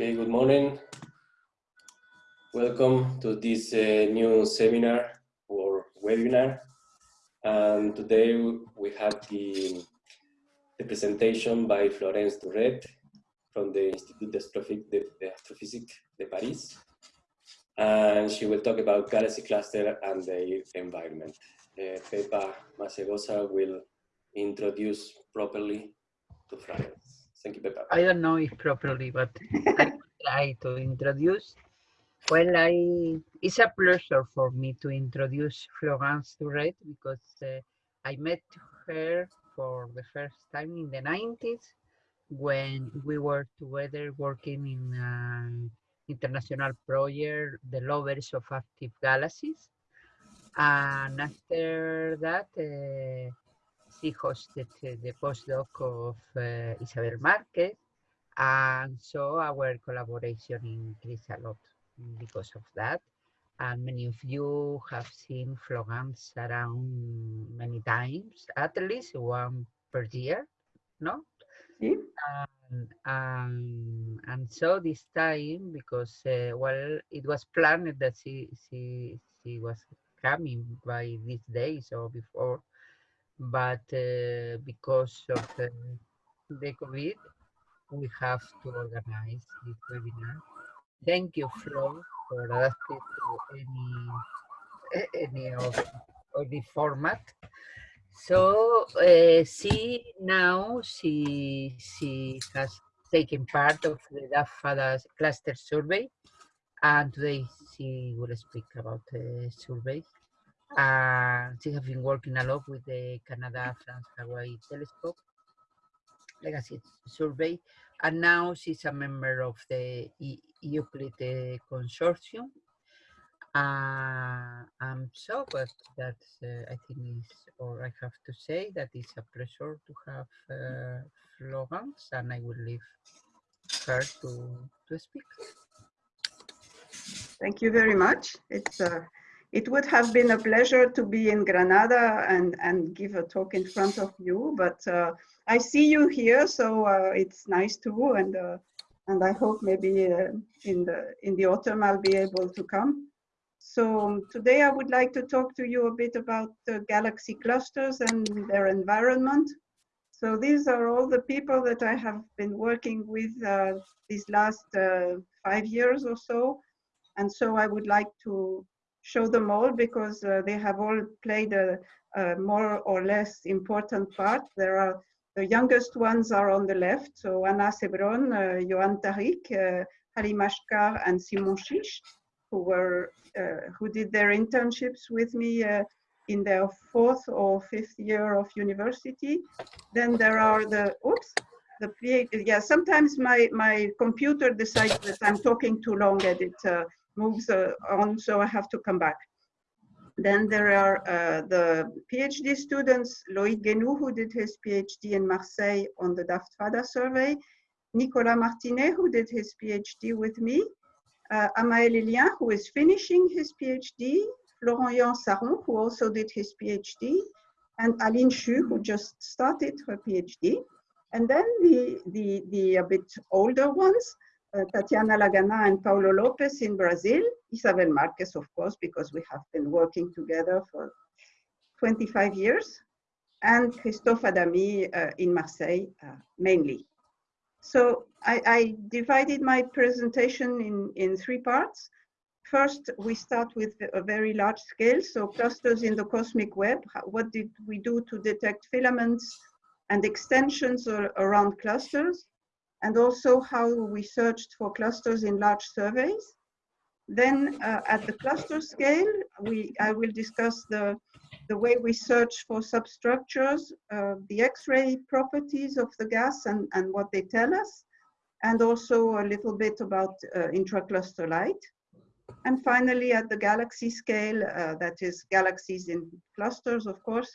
Okay, good morning. Welcome to this uh, new seminar or webinar. And today we have the, the presentation by Florence Durret from the Institut d'Astrophysique de Paris. And she will talk about galaxy cluster and their environment. Uh, Pepa Masegosa will introduce properly to Florence. I don't know if properly, but I try to introduce. Well, I it's a pleasure for me to introduce Florence Durret because uh, I met her for the first time in the 90s when we were together working in an international project, the Lovers of Active Galaxies. And after that, uh, she hosted the postdoc of uh, Isabel Marquez, and so our collaboration increased a lot because of that. And many of you have seen Florence around many times, at least one per year, no? Sí. And, um, and so this time, because, uh, well, it was planned that she, she, she was coming by these days or before, but uh, because of uh, the COVID, we have to organize this webinar. Thank you, Flo, for adapting to any any of, the format. So uh, she now she she has taken part of the DAFT-FADA cluster survey, and today she will speak about the survey. Uh, she has been working a lot with the Canada France Hawaii Telescope Legacy Survey, and now she's a member of the Euclid uh, Consortium. Uh, I'm so but that's uh, I think is, or I have to say that it's a pleasure to have uh, Florence, and I will leave her to to speak. Thank you very much. It's uh, it would have been a pleasure to be in Granada and, and give a talk in front of you, but uh, I see you here, so uh, it's nice too, and uh, and I hope maybe uh, in the in the autumn I'll be able to come. So um, today I would like to talk to you a bit about the galaxy clusters and their environment. So these are all the people that I have been working with uh, these last uh, five years or so, and so I would like to show them all because uh, they have all played a, a, more or less important part. There are the youngest ones are on the left, so Anna Sebron, uh, Johan Tariq, uh, Halim Ashkar, and Simon Shish, who were uh, who did their internships with me uh, in their fourth or fifth year of university. Then there are the oops. The PhD, yeah, sometimes my, my computer decides that I'm talking too long and it moves uh, on, so I have to come back. Then there are uh, the PhD students, Loïc Guennou, who did his PhD in Marseille on the DAFT-FADA survey, Nicolas Martinet, who did his PhD with me, uh, Amael Ellien, who is finishing his PhD, Florian Sarron, who also did his PhD, and Aline Chu, who just started her PhD. And then the, the, the a bit older ones, uh, Tatiana Lagana and Paulo Lopes in Brazil, Isabel Marquez, of course, because we have been working together for 25 years, and Christophe Adami uh, in Marseille, uh, mainly. So I, I, divided my presentation in, in three parts. First, we start with a very large scale, so clusters in the cosmic web. What did we do to detect filaments and extensions around clusters? And also how we searched for clusters in large surveys. Then uh, at the cluster scale, we, I will discuss the, the way we search for substructures, uh, the X-ray properties of the gas and, and what they tell us, and also a little bit about uh, intracluster light. And finally, at the galaxy scale, uh, that is galaxies in clusters, of course,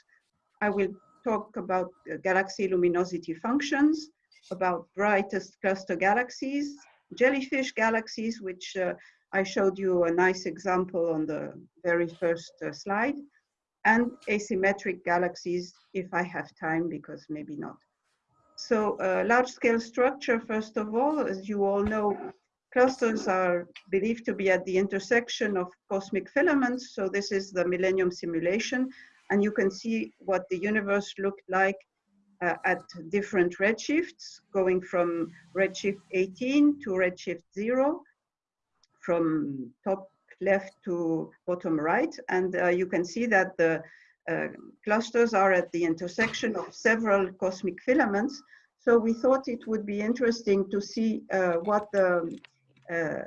I will talk about galaxy luminosity functions, about brightest cluster galaxies, jellyfish galaxies, which uh, I showed you a nice example on the very first uh, slide, and asymmetric galaxies if I have time, because maybe not. So uh, large scale structure, first of all, as you all know, clusters are believed to be at the intersection of cosmic filaments. So this is the Millennium simulation. And you can see what the universe looked like uh, at different redshifts, going from redshift 18 to redshift 0, from top left to bottom right. And uh, you can see that the uh, clusters are at the intersection of several cosmic filaments. So we thought it would be interesting to see uh, what the uh,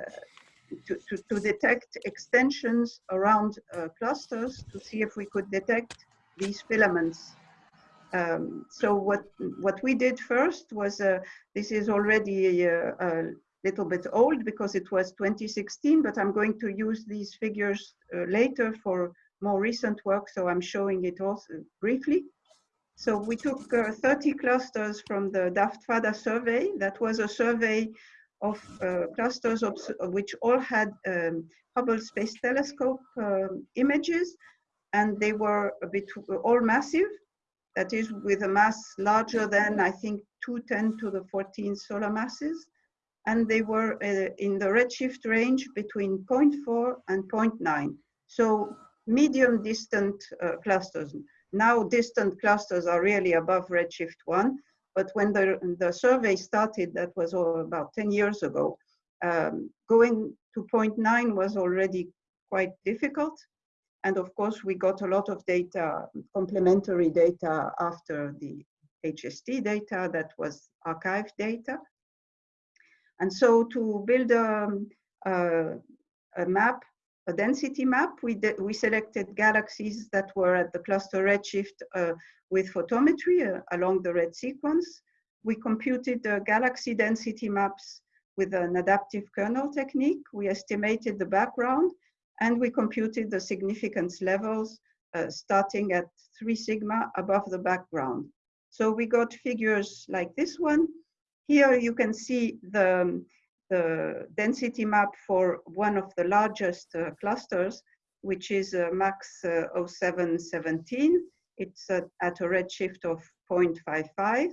to, to, to, detect extensions around uh, clusters to see if we could detect these filaments. Um, so what what we did first was uh, this is already a, a, little bit old because it was 2016, but I'm going to use these figures uh, later for more recent work, so I'm showing it also briefly. So we took uh, 30 clusters from the DAFT-FADA survey. That was a survey of uh, clusters of, which all had um, Hubble Space Telescope um, images, and they were a bit all massive. That is, with a mass larger than I think 210 to the 14 solar masses, and they were uh, in the redshift range between 0.4 and 0.9. So medium distant uh, clusters. Now distant clusters are really above redshift 1, but when the, the survey started, that was all about 10 years ago, um, going to 0.9 was already quite difficult. And of course, we got a lot of data, complementary data after the HST data that was archived data. And so to build a, a, a map, a density map, we, we selected galaxies that were at the cluster redshift uh, with photometry uh, along the red sequence. We computed the galaxy density maps with an adaptive kernel technique. We estimated the background and we computed the significance levels uh, starting at 3 sigma above the background. So we got figures like this one. Here you can see the, the density map for one of the largest uh, clusters, which is uh, MACS uh, 0717. It's at, at a redshift of 0.55.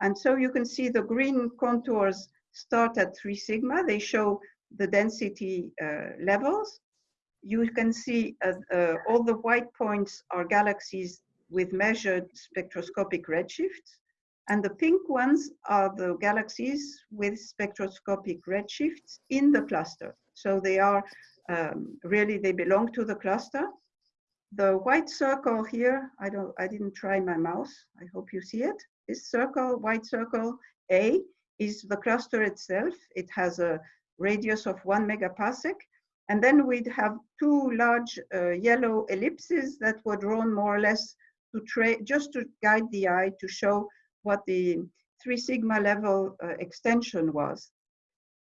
And so you can see the green contours start at 3 sigma. They show the density uh, levels. You can see uh, uh, all the white points are galaxies with measured spectroscopic redshifts. And the pink ones are the galaxies with spectroscopic redshifts in the cluster. So they are um, really, they belong to the cluster the white circle here, I don't, I didn't try my mouse. I hope you see it. This circle, white circle A is the cluster itself. It has a radius of one megaparsec. And then we'd have two large uh, yellow ellipses that were drawn more or less to just to guide the eye to show what the three sigma level uh, extension was.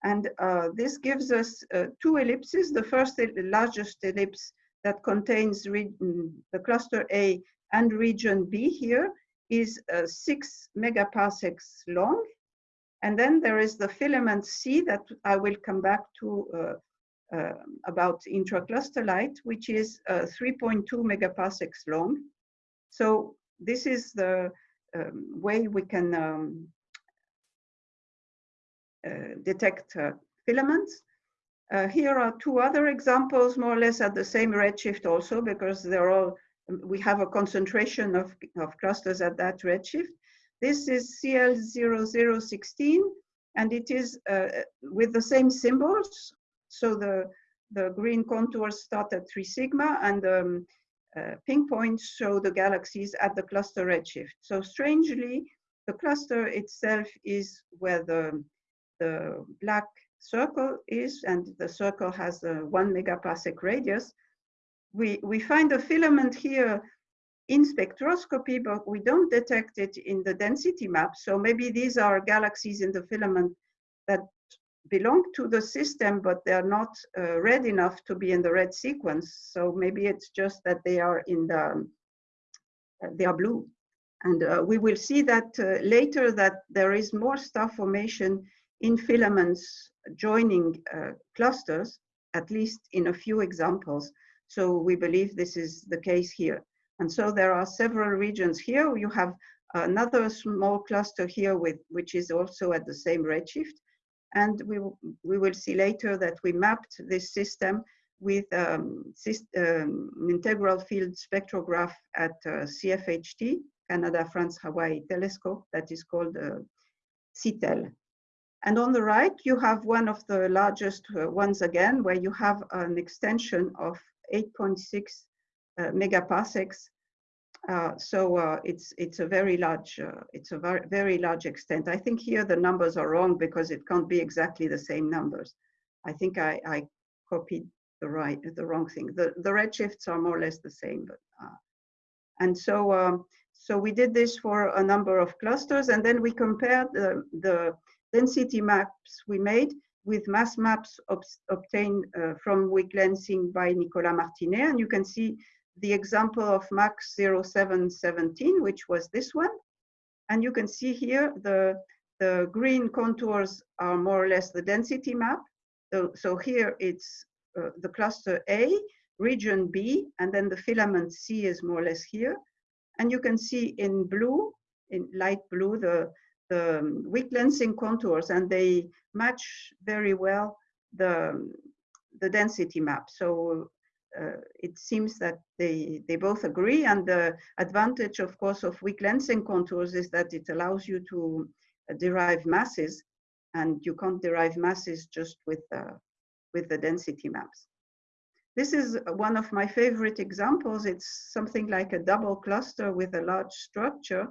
And uh, this gives us uh, two ellipses. The first, the largest ellipse that contains mm, the cluster A and region B here is uh, six megaparsecs long. And then there is the filament C that I will come back to uh, about intracluster light, which is uh, 3.2 megaparsecs long. So this is the um, way we can um, uh, detect uh, filaments. Here are two other examples, more or less at the same redshift also, because they're all, we have a concentration of, of clusters at that redshift. This is CL0016, and it is uh, with the same symbols. So the, the green contours start at 3 sigma, and the um, uh, pink points show the galaxies at the cluster redshift. So strangely, the cluster itself is where the, the black circle is, and the circle has a one megaparsec radius, we, we find a filament here in spectroscopy, but we don't detect it in the density map. So maybe these are galaxies in the filament that belong to the system, but they're not uh, red enough to be in the red sequence. So maybe it's just that they are in the, uh, they are blue. And uh, we will see that uh, later that there is more star formation in filaments joining uh, clusters, at least in a few examples. So we believe this is the case here. And so there are several regions here. You have another small cluster here with which is also at the same redshift. And we, we will see later that we mapped this system with um, um, integral field spectrograph at uh, CFHT, Canada, France, Hawaii telescope that is called uh, SITELLE. And on the right, you have one of the largest uh, ones again, where you have an extension of 8.6 uh, megaparsecs. Uh, so uh, it's it's a very large uh, it's a very very large extent. I think here the numbers are wrong because it can't be exactly the same numbers. I think I, I copied the right the wrong thing. The the redshifts are more or less the same, but uh, and so um, so we did this for a number of clusters, and then we compared the the density maps we made with mass maps ob obtained uh, from weak lensing by Nicolas Martinet, and you can see the example of MACS 0717, which was this one. And you can see here the, the green contours are more or less the density map. So, so here it's uh, the cluster A, region B, and then the filament C is more or less here. And you can see in blue, in light blue, the, the um, weak lensing contours, and they match very well the, the density map. So it seems that they, they both agree. And the advantage, of course, of weak lensing contours is that it allows you to uh, derive masses and you can't derive masses just with, uh, with the density maps. This is one of my favorite examples. It's something like a double cluster with a large structure.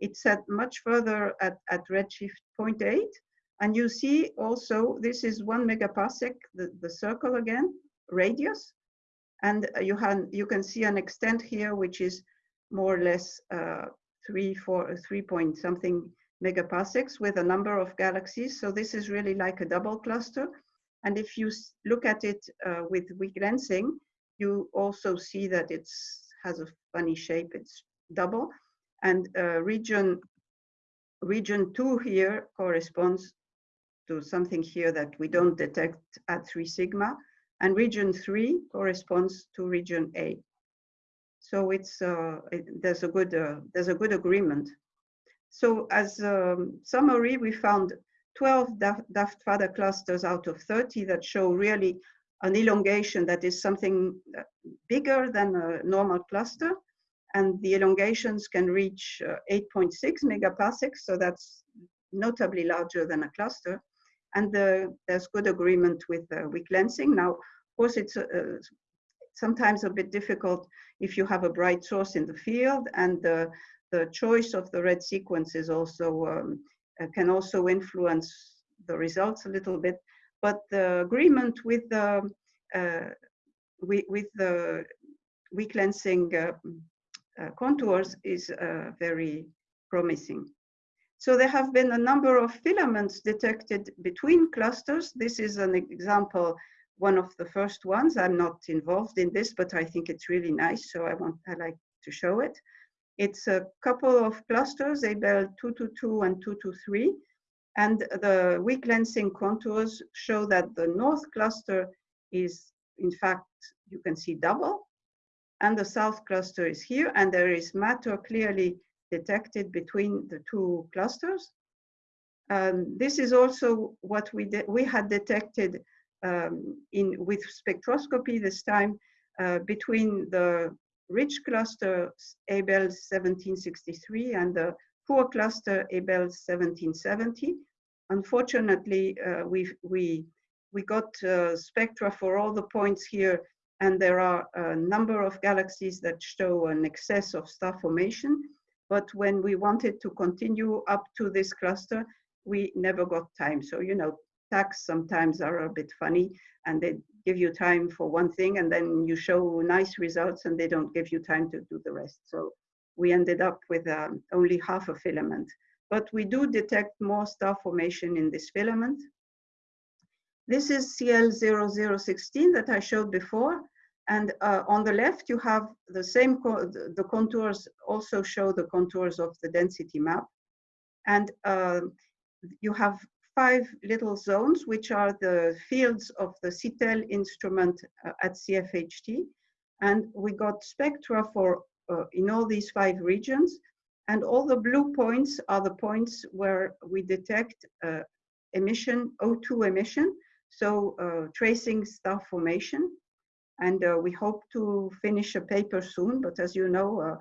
It's at much further at, at redshift 0.8. And you see also, this is one megaparsec, the, the circle again, radius. And you, have, you can see an extent here, which is more or less uh, three, four, three point something megaparsecs with a number of galaxies. So this is really like a double cluster. And if you look at it uh, with weak lensing, you also see that it has a funny shape. It's double. And uh, region, region two here corresponds to something here that we don't detect at three sigma and region three corresponds to region A. So it's uh, it, there's a good uh, there's a good agreement. So as a um, summary, we found 12 DAFT-FADA clusters out of 30 that show really an elongation that is something uh, bigger than a normal cluster. And the elongations can reach uh, 8.6 megaparsecs, so that's notably larger than a cluster and the, there's good agreement with uh, weak lensing. Now, of course, it's uh, sometimes a bit difficult if you have a bright source in the field and the, the choice of the red sequence is also um, uh, can also influence the results a little bit. But the agreement with the uh, with, with the weak lensing uh, contours is very promising. So there have been a number of filaments detected between clusters. This is an example, one of the first ones. I'm not involved in this, but I think it's really nice, so I want I like to show it. It's a couple of clusters, Abell 222 and 223, and the weak lensing contours show that the north cluster is, in fact, you can see double, and the south cluster is here, and there is matter clearly detected between the two clusters. Um, this is also what we we had detected um, in with spectroscopy this time uh, between the rich cluster Abell 1763 and the poor cluster Abell 1770. Unfortunately, uh, we we we got uh, spectra for all the points here, and there are a number of galaxies that show an excess of star formation. But when we wanted to continue up to this cluster, we never got time. So, you know, TACs sometimes are a bit funny and they give you time for one thing and then you show nice results and they don't give you time to do the rest. So we ended up with um, only half a filament. But we do detect more star formation in this filament. This is CL0016 that I showed before. And uh, on the left, you have the same, co the contours also show the contours of the density map. And uh, you have five little zones, which are the fields of the SITELLE instrument uh, at CFHT. And we got spectra for uh, in all these five regions. And all the blue points are the points where we detect uh, emission, O2 emission, so uh, tracing star formation. And uh, we hope to finish a paper soon, but as you know, uh,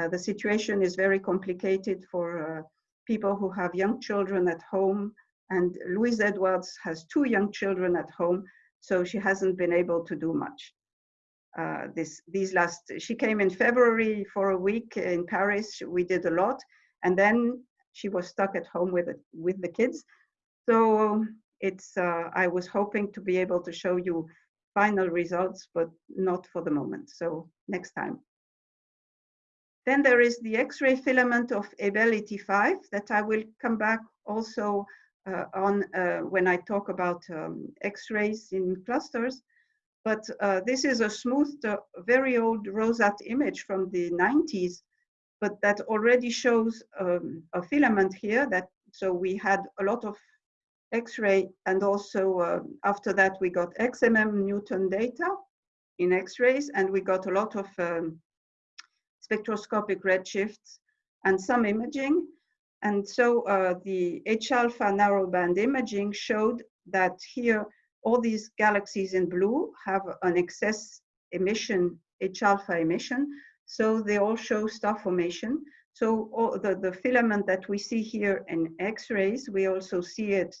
uh, the situation is very complicated for people who have young children at home. And Louise Edwards has two young children at home, so she hasn't been able to do much. Uh, this these last she came in February for a week in Paris. We did a lot, and then she was stuck at home with it, with the kids. So it's uh, I was hoping to be able to show you final results, but not for the moment. So next time. Then there is the X-ray filament of Abell 85 that I will come back also uh, on uh, when I talk about um, X-rays in clusters. But uh, this is a smooth, uh, very old Rosat image from the 90s, but that already shows um, a filament here that, so we had a lot of X-ray and also uh, after that we got XMM Newton data in X-rays and we got a lot of um, spectroscopic redshifts and some imaging. And so uh, the H-alpha narrowband imaging showed that here all these galaxies in blue have an excess emission, H-alpha emission. So they all show star formation. So the, the filament that we see here in X-rays, we also see it,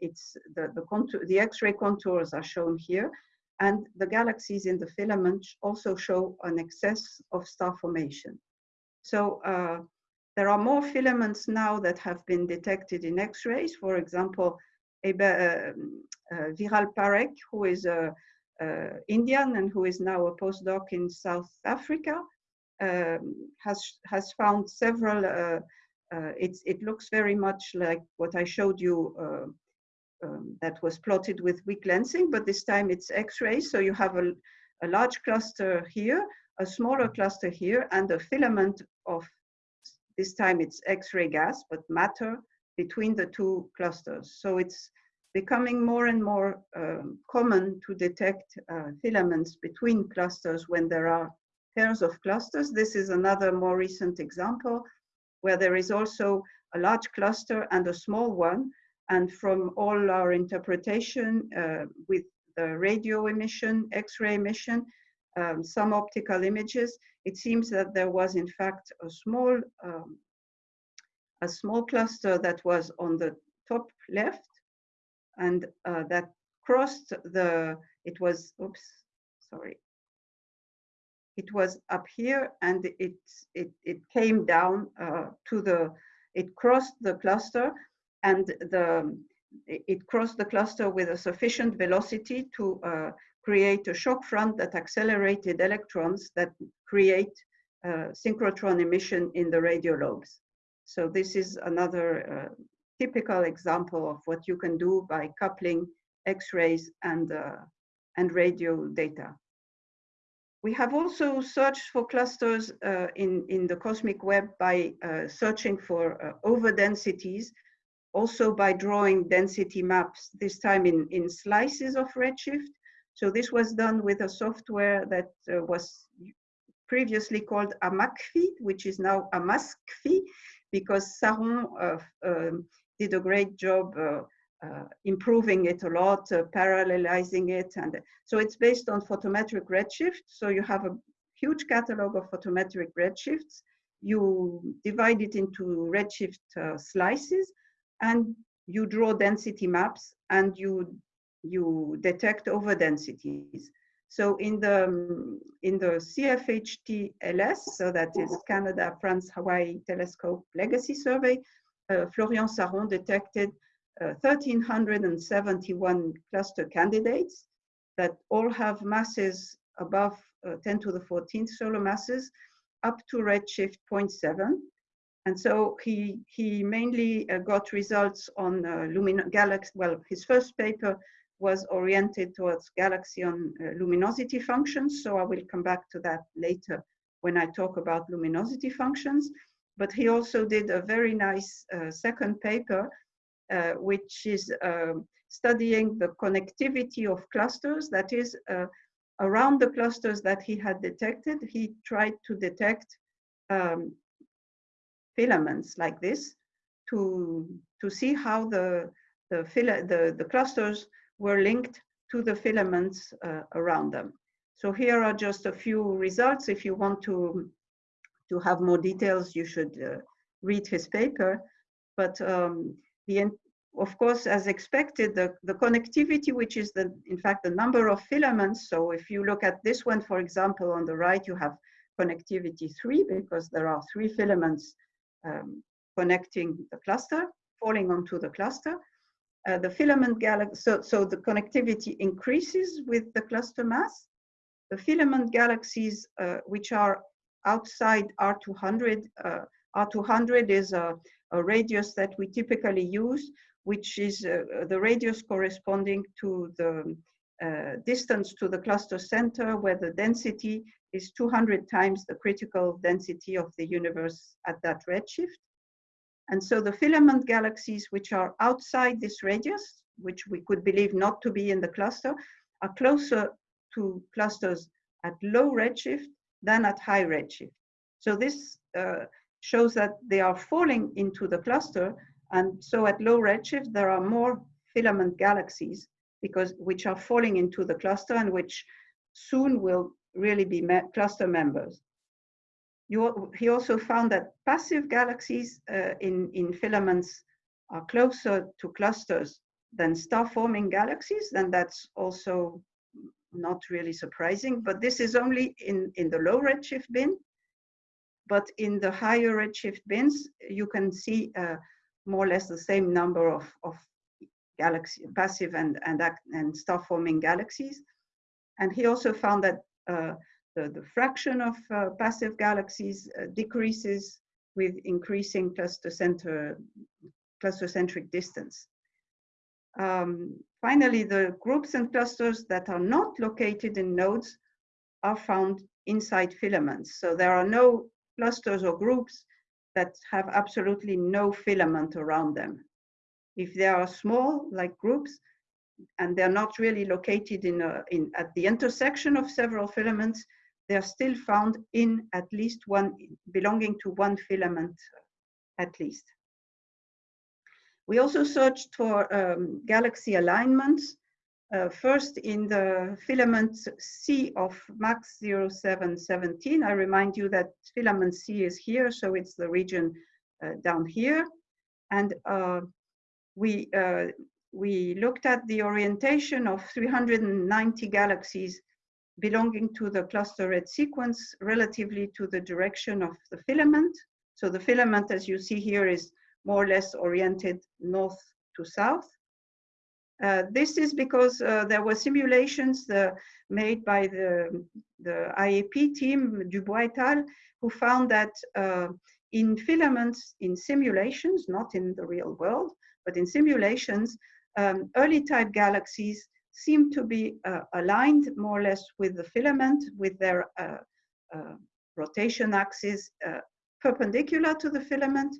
it's the, the, contour, the X-ray contours are shown here. And the galaxies in the filament also show an excess of star formation. So uh, there are more filaments now that have been detected in X-rays. For example, uh, uh, Viral Parekh, who is a, uh, Indian and who is now a postdoc in South Africa, um, has has found several. Uh, it looks very much like what I showed you uh, um, that was plotted with weak lensing, but this time it's X-rays. So you have a, a large cluster here, a smaller cluster here, and a filament of, this time it's X-ray gas, but matter between the two clusters. So it's becoming more and more um, common to detect uh, filaments between clusters when there are pairs of clusters. This is another more recent example where there is also a large cluster and a small one and from all our interpretation uh, with the radio emission, X-ray emission, um, some optical images, it seems that there was in fact a small, um, a small cluster that was on the top left and uh, that crossed the, it was, oops, sorry. It was up here and it, it, it came down uh, to the, it crossed the cluster and the, it crossed the cluster with a sufficient velocity to uh, create a shock front that accelerated electrons that create uh, synchrotron emission in the radio lobes. So this is another uh, typical example of what you can do by coupling X-rays and, uh, and radio data. We have also searched for clusters uh, in, in the cosmic web by uh, searching for overdensities also by drawing density maps, this time in, in slices of redshift. So this was done with a software that uh, was previously called AMACFI, which is now AMASCFI, because Sarron uh, um, did a great job uh, uh, improving it a lot, uh, parallelizing it. And so it's based on photometric redshift. So you have a huge catalog of photometric redshifts. You divide it into redshift uh, slices and you draw density maps and you you detect over densities. So in the in the CFHT-LS, so that is Canada, France, Hawaii Telescope Legacy Survey, uh, Florian Sarron detected uh, 1,371 cluster candidates that all have masses above uh, 10 to the 14th solar masses up to redshift 0.7 and so he, he mainly uh, got results on uh, lumin galaxy. Well, his first paper was oriented towards galaxy on uh, luminosity functions. So I will come back to that later when I talk about luminosity functions. But he also did a very nice uh, second paper, uh, which is um, studying the connectivity of clusters. That is, uh, around the clusters that he had detected, he tried to detect um, filaments like this to, to see how the, the, the, the clusters were linked to the filaments uh, around them. So here are just a few results. If you want to, to have more details, you should uh, read his paper. But um, the, of course, as expected, the, the connectivity, which is the, in fact, the number of filaments. So if you look at this one, for example, on the right, you have connectivity three because there are three filaments um, connecting the cluster, falling onto the cluster. Uh, the filament galaxy, so, so the connectivity increases with the cluster mass. The filament galaxies, uh, which are outside R200, uh, R200 is a, a, radius that we typically use, which is uh, the radius corresponding to the uh, distance to the cluster center, where the density is 200 times the critical density of the universe at that redshift. And so the filament galaxies which are outside this radius, which we could believe not to be in the cluster, are closer to clusters at low redshift than at high redshift. So this uh, shows that they are falling into the cluster. And so at low redshift, there are more filament galaxies because which are falling into the cluster and which soon will really be me cluster members. You, he also found that passive galaxies uh, in, in filaments are closer to clusters than star-forming galaxies, and that's also not really surprising, but this is only in, in the low redshift bin. But in the higher redshift bins, you can see uh, more or less the same number of, of galaxy, passive and, and, and star-forming galaxies. And he also found that uh, the, the fraction of uh, passive galaxies uh, decreases with increasing cluster center, cluster centric distance. Um, finally, the groups and clusters that are not located in nodes are found inside filaments. So there are no clusters or groups that have absolutely no filament around them. If they are small, like groups, and they're not really located in, a, in at the intersection of several filaments, they are still found in at least one, belonging to one filament at least. We also searched for um, galaxy alignments, uh, first in the filament C of MACS 0717. I remind you that filament C is here, so it's the region uh, down here. And uh, we, uh, we looked at the orientation of 390 galaxies belonging to the cluster red sequence relatively to the direction of the filament. So the filament, as you see here, is more or less oriented north to south. Uh, this is because uh, there were simulations uh, made by the, the IAP team, Dubois et al., who found that uh, in filaments, in simulations, not in the real world, but in simulations, um, early type galaxies seem to be uh, aligned more or less with the filament, with their rotation axis perpendicular to the filament.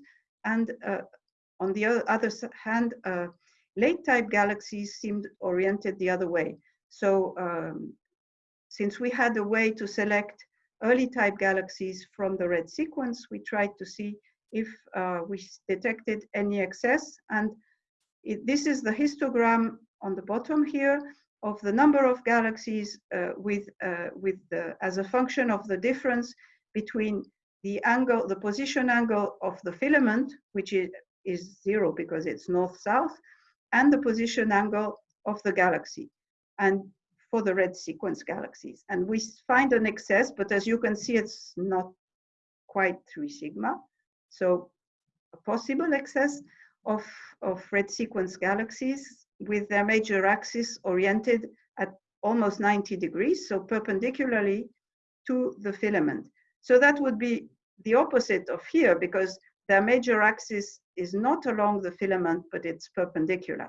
And on the other hand, late type galaxies seemed oriented the other way. So um, since we had a way to select early type galaxies from the red sequence, we tried to see if we detected any excess. And it, this is the histogram on the bottom here of the number of galaxies uh, with, uh, with the, as a function of the difference between the angle, the position angle of the filament, which is, is zero because it's north-south, and the position angle of the galaxy, and for the red sequence galaxies. And we find an excess, but as you can see, it's not quite three sigma. So a possible excess of, of red sequence galaxies with their major axis oriented at almost 90 degrees, so perpendicularly to the filament. So that would be the opposite of here because their major axis is not along the filament, but it's perpendicular.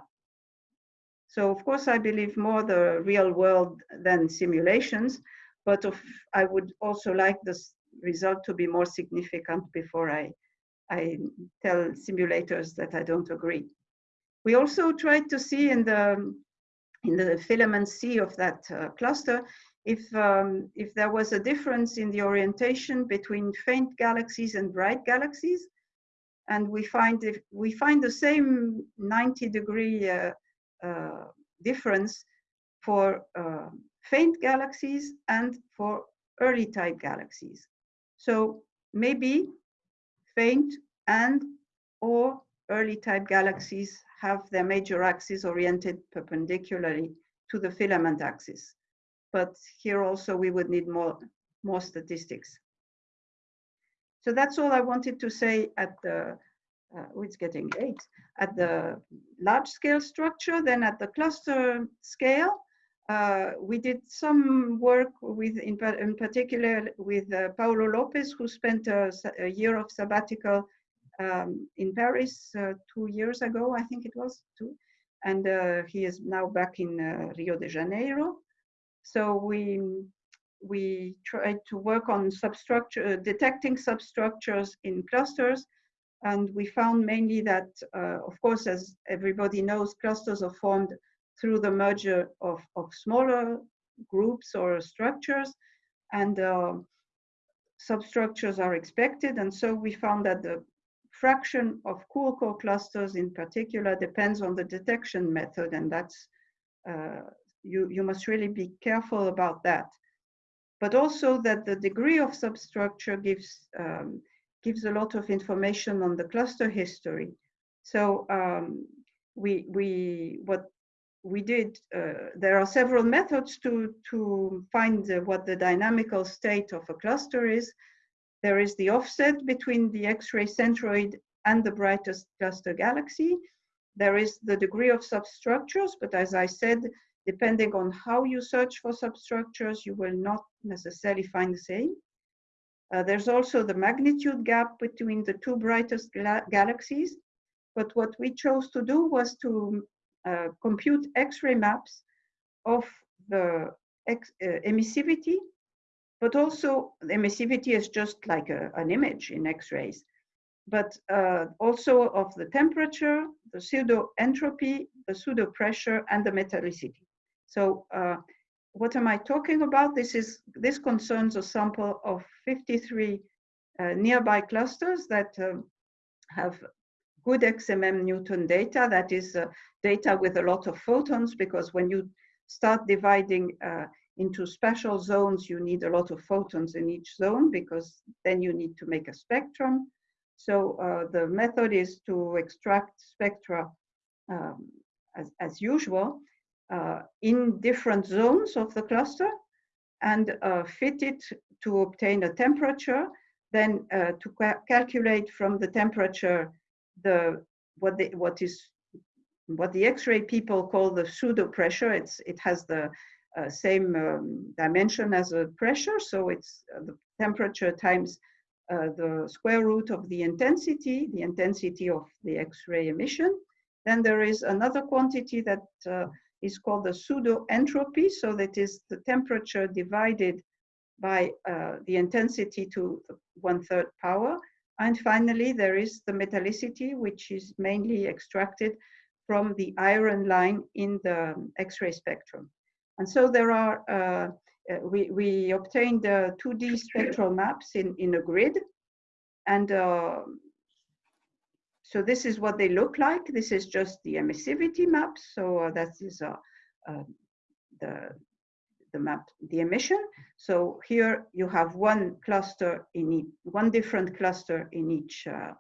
So of course, I believe more the real world than simulations, but of, I would also like this result to be more significant before I, I tell simulators that I don't agree. We also tried to see in the in the filament C of that uh, cluster if um, if there was a difference in the orientation between faint galaxies and bright galaxies. And we find if we find the same 90 degree uh, uh, difference for uh, faint galaxies and for early type galaxies. So maybe faint and or early type galaxies have their major axis oriented perpendicularly to the filament axis. But here also we would need more, more statistics. So that's all I wanted to say at the, uh, oh, it's getting late, at the large scale structure. Then at the cluster scale, uh, we did some work with, in, in particular with uh, Paulo Lopes, who spent a, a year of sabbatical um, in Paris uh, two years ago, I think it was two, and uh, he is now back in uh, Rio de Janeiro. So we we tried to work on substructure, detecting substructures in clusters, and we found mainly that, of course, as everybody knows, clusters are formed through the merger of, of smaller groups or structures and uh, substructures are expected. And so we found that the fraction of cool core clusters in particular depends on the detection method. And that's, uh, you, you must really be careful about that. But also that the degree of substructure gives, um, gives a lot of information on the cluster history. So um, we, we, what we did, uh, there are several methods to, to find what the dynamical state of a cluster is. There is the offset between the X-ray centroid and the brightest cluster galaxy. There is the degree of substructures, but as I said, depending on how you search for substructures, you will not necessarily find the same. Uh, there's also the magnitude gap between the two brightest galaxies. But what we chose to do was to uh, compute X-ray maps of the uh, emissivity, but also the emissivity is just like a, an image in X-rays, but uh, also of the temperature, the pseudo entropy, the pseudo pressure, and the metallicity. So uh, what am I talking about? This is this concerns a sample of 53 uh, nearby clusters that um, have good XMM Newton data, that is uh, data with a lot of photons, because when you start dividing uh, into spatial zones, you need a lot of photons in each zone, because then you need to make a spectrum. So uh, the method is to extract spectra um, as, as usual uh, in different zones of the cluster and uh, fit it to obtain a temperature, then uh, to ca calculate from the temperature the what the what is what the X-ray people call the pseudo pressure. It's it has the uh, same um, dimension as a pressure, so it's uh, the temperature times uh, the square root of the intensity, the intensity of the X-ray emission. Then there is another quantity that is called the pseudo entropy, so that is the temperature divided by uh, the intensity to one third power. And finally, there is the metallicity, which is mainly extracted from the iron line in the X-ray spectrum. And so there are, uh, uh we, we obtained the 2D spectral maps in, in a grid. And uh, so this is what they look like. This is just the emissivity map. So uh, that is uh, uh, the, the map, the emission. So here you have one cluster in each, one different cluster in each uh,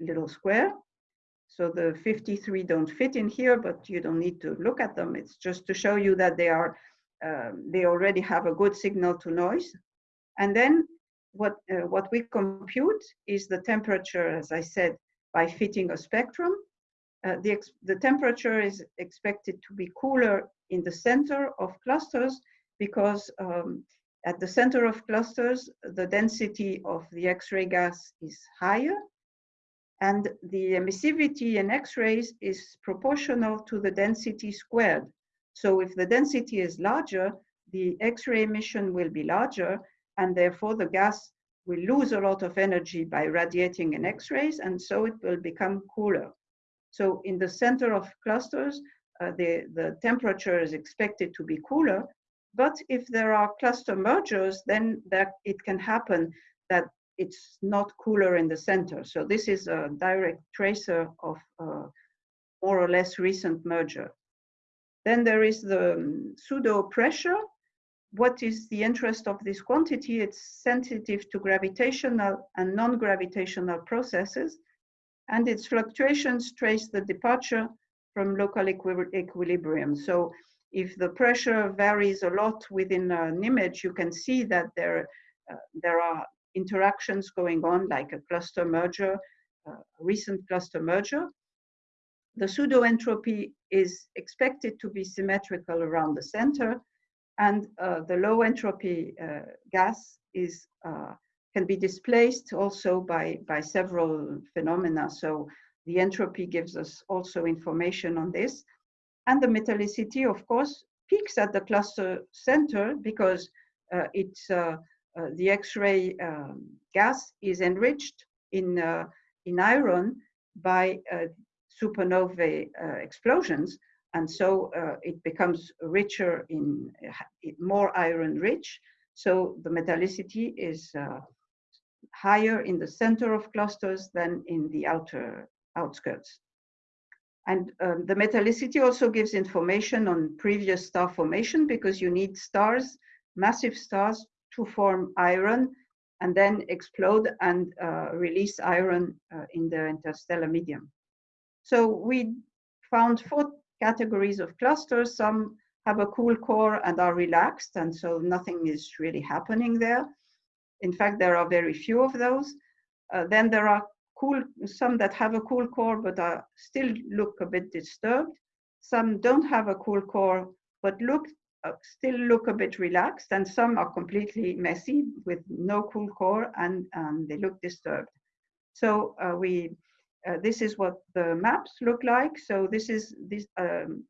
little square. So the 53 don't fit in here, but you don't need to look at them. It's just to show you that they are, um, they already have a good signal to noise. And then what, uh, what we compute is the temperature, as I said, by fitting a spectrum. Uh, the, the temperature is expected to be cooler in the center of clusters because um, at the center of clusters, the density of the X-ray gas is higher and the emissivity in X-rays is proportional to the density squared. So if the density is larger, the X-ray emission will be larger and therefore the gas will lose a lot of energy by radiating in X-rays and so it will become cooler. So in the center of clusters, uh, the, the temperature is expected to be cooler but if there are cluster mergers, then that it can happen that it's not cooler in the center. So this is a direct tracer of uh, more or less recent merger. Then there is the um, pseudo pressure. What is the interest of this quantity? It's sensitive to gravitational and non-gravitational processes, and its fluctuations trace the departure from local equi equilibrium. So if the pressure varies a lot within an image, you can see that there, uh, there are interactions going on like a cluster merger, uh, recent cluster merger. The pseudo entropy is expected to be symmetrical around the center and uh, the low entropy uh, gas is uh, can be displaced also by, by several phenomena. So the entropy gives us also information on this. And the metallicity, of course, peaks at the cluster center because uh, it's uh, uh, the X-ray um, gas is enriched in, in iron by supernovae explosions. And so it becomes richer in more iron rich. So the metallicity is higher in the center of clusters than in the outer outskirts. And um, the metallicity also gives information on previous star formation because you need stars, massive stars, to form iron and then explode and uh, release iron uh, in the interstellar medium. So we found four categories of clusters. Some have a cool core and are relaxed, and so nothing is really happening there. In fact, there are very few of those. Uh, then there are cool, some that have a cool core but are still look a bit disturbed. Some don't have a cool core but look uh, still look a bit relaxed and some are completely messy with no cool core and, and they look disturbed. So uh, we, uh, this is what the maps look like. So this is this, um,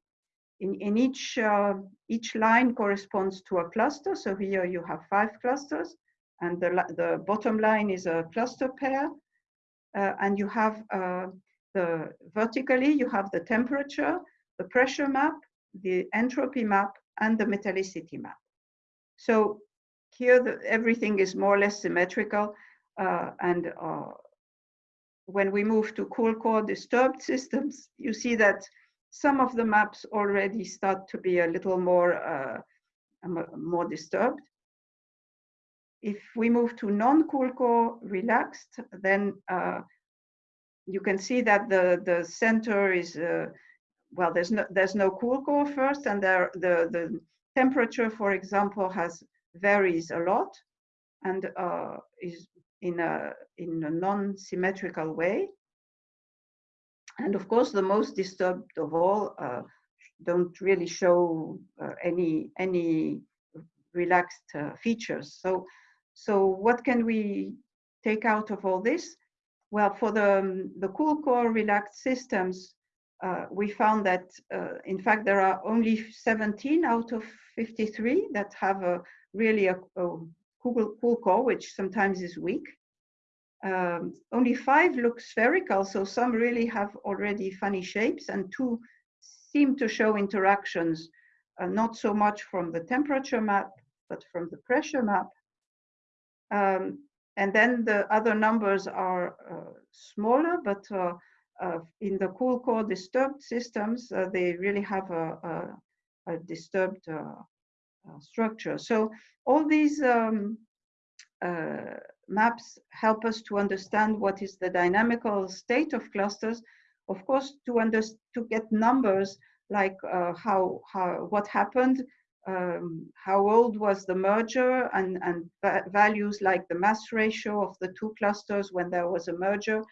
in, in each, uh, each line corresponds to a cluster. So here you have five clusters and the, the bottom line is a cluster pair. Uh, and you have uh, the vertically, you have the temperature, the pressure map, the entropy map, and the metallicity map. So here the, everything is more or less symmetrical uh, and uh, when we move to cool core disturbed systems, you see that some of the maps already start to be a little more, uh, more disturbed. If we move to non-cool core relaxed, then uh, you can see that the, the center is uh, well, there's no there's no cool core first, and there the the temperature, for example, has varies a lot, and uh, is in a in a non-symmetrical way. And of course, the most disturbed of all uh, don't really show uh, any any relaxed uh, features. So so what can we take out of all this? Well, for the um, the cool core relaxed systems, uh, we found that, uh, in fact, there are only 17 out of 53 that have a really a, a cool, core, which sometimes is weak. Um, only five look spherical, so some really have already funny shapes, and two seem to show interactions, uh, not so much from the temperature map, but from the pressure map. Um, and then the other numbers are uh, smaller, but uh, uh, in the cool core disturbed systems, uh, they really have a, a, a disturbed uh, structure. So all these um, uh, maps help us to understand what is the dynamical state of clusters. Of course, to, to get numbers like how, how, what happened um, how old was the merger and, and values like the mass ratio of the two clusters when there was a merger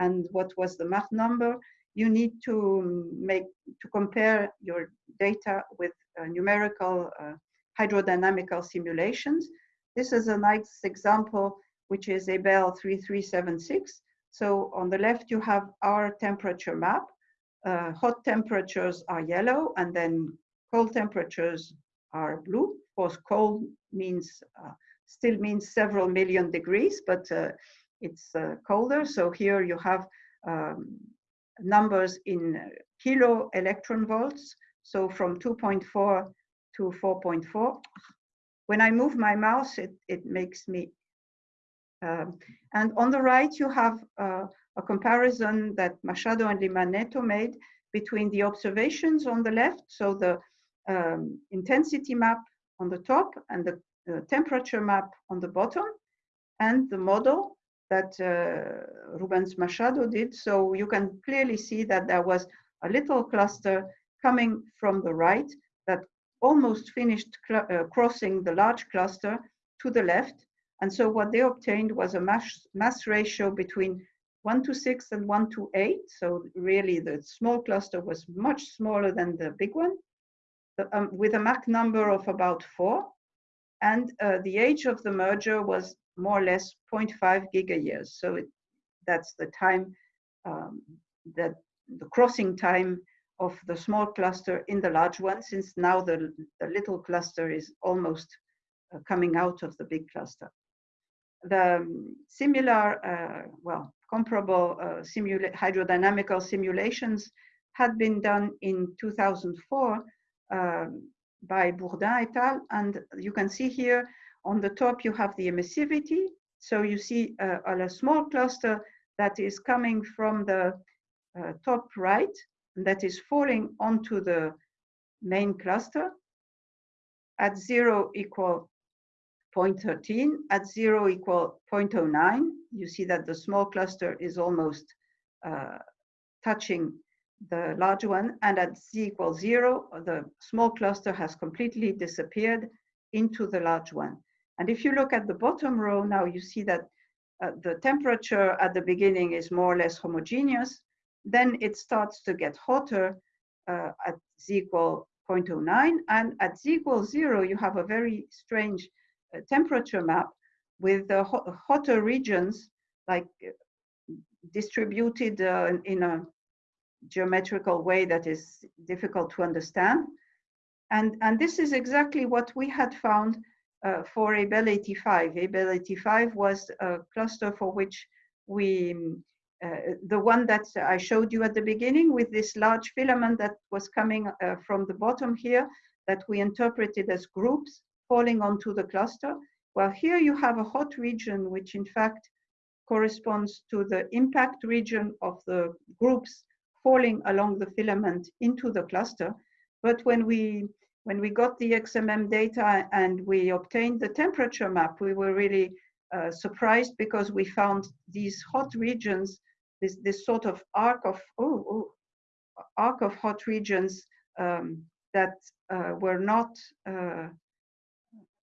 and what was the Mach number, you need to make to compare your data with uh, numerical uh, hydrodynamical simulations. This is a nice example, which is Abell 3376. So on the left, you have our temperature map. Uh, hot temperatures are yellow, and then cold temperatures are blue. Of course, cold means uh, still means several million degrees, but uh, it's uh, colder. So here you have um, numbers in kilo electron volts. So from 2.4 to 4.4. When I move my mouse, it, it makes me Um, and on the right, you have uh, a comparison that Machado and Lima Neto made between the observations on the left, so the um, intensity map on the top and the uh, temperature map on the bottom, and the model that uh, Rubens Machado did. So you can clearly see that there was a little cluster coming from the right that almost finished uh, crossing the large cluster to the left. And so what they obtained was a mass, mass ratio between 1 to 6 and 1 to 8. So really the small cluster was much smaller than the big one, um, with a Mach number of about 4. And uh, the age of the merger was more or less 0.5 gigayears. So it, that's the time um, that the crossing time of the small cluster in the large one, since now the, the little cluster is almost uh, coming out of the big cluster. The um, similar, uh, well, comparable uh, simula hydrodynamical simulations had been done in 2004 um, by Bourdin et al. And you can see here on the top, you have the emissivity. So you see uh, a small cluster that is coming from the uh, top right, that is falling onto the main cluster at zero equal 0.13, at zero equal 0.09. You see that the small cluster is almost uh, touching the large one, and at z equals zero, the small cluster has completely disappeared into the large one. And if you look at the bottom row now, you see that uh, the temperature at the beginning is more or less homogeneous. Then it starts to get hotter uh, at z equal 0.09. And at z equals zero, you have a very strange uh, temperature map with the ho hotter regions like distributed uh, in a geometrical way that is difficult to understand. And, and this is exactly what we had found uh, for Abell 85. Abell 85 was a cluster for which we, uh, the one that I showed you at the beginning with this large filament that was coming uh, from the bottom here that we interpreted as groups falling onto the cluster. Well, here you have a hot region, which in fact corresponds to the impact region of the groups falling along the filament into the cluster. But when we when we got the XMM data and we obtained the temperature map, we were really uh, surprised because we found these hot regions, this, this sort of arc of, oh, oh arc of hot regions um, that uh, were not uh,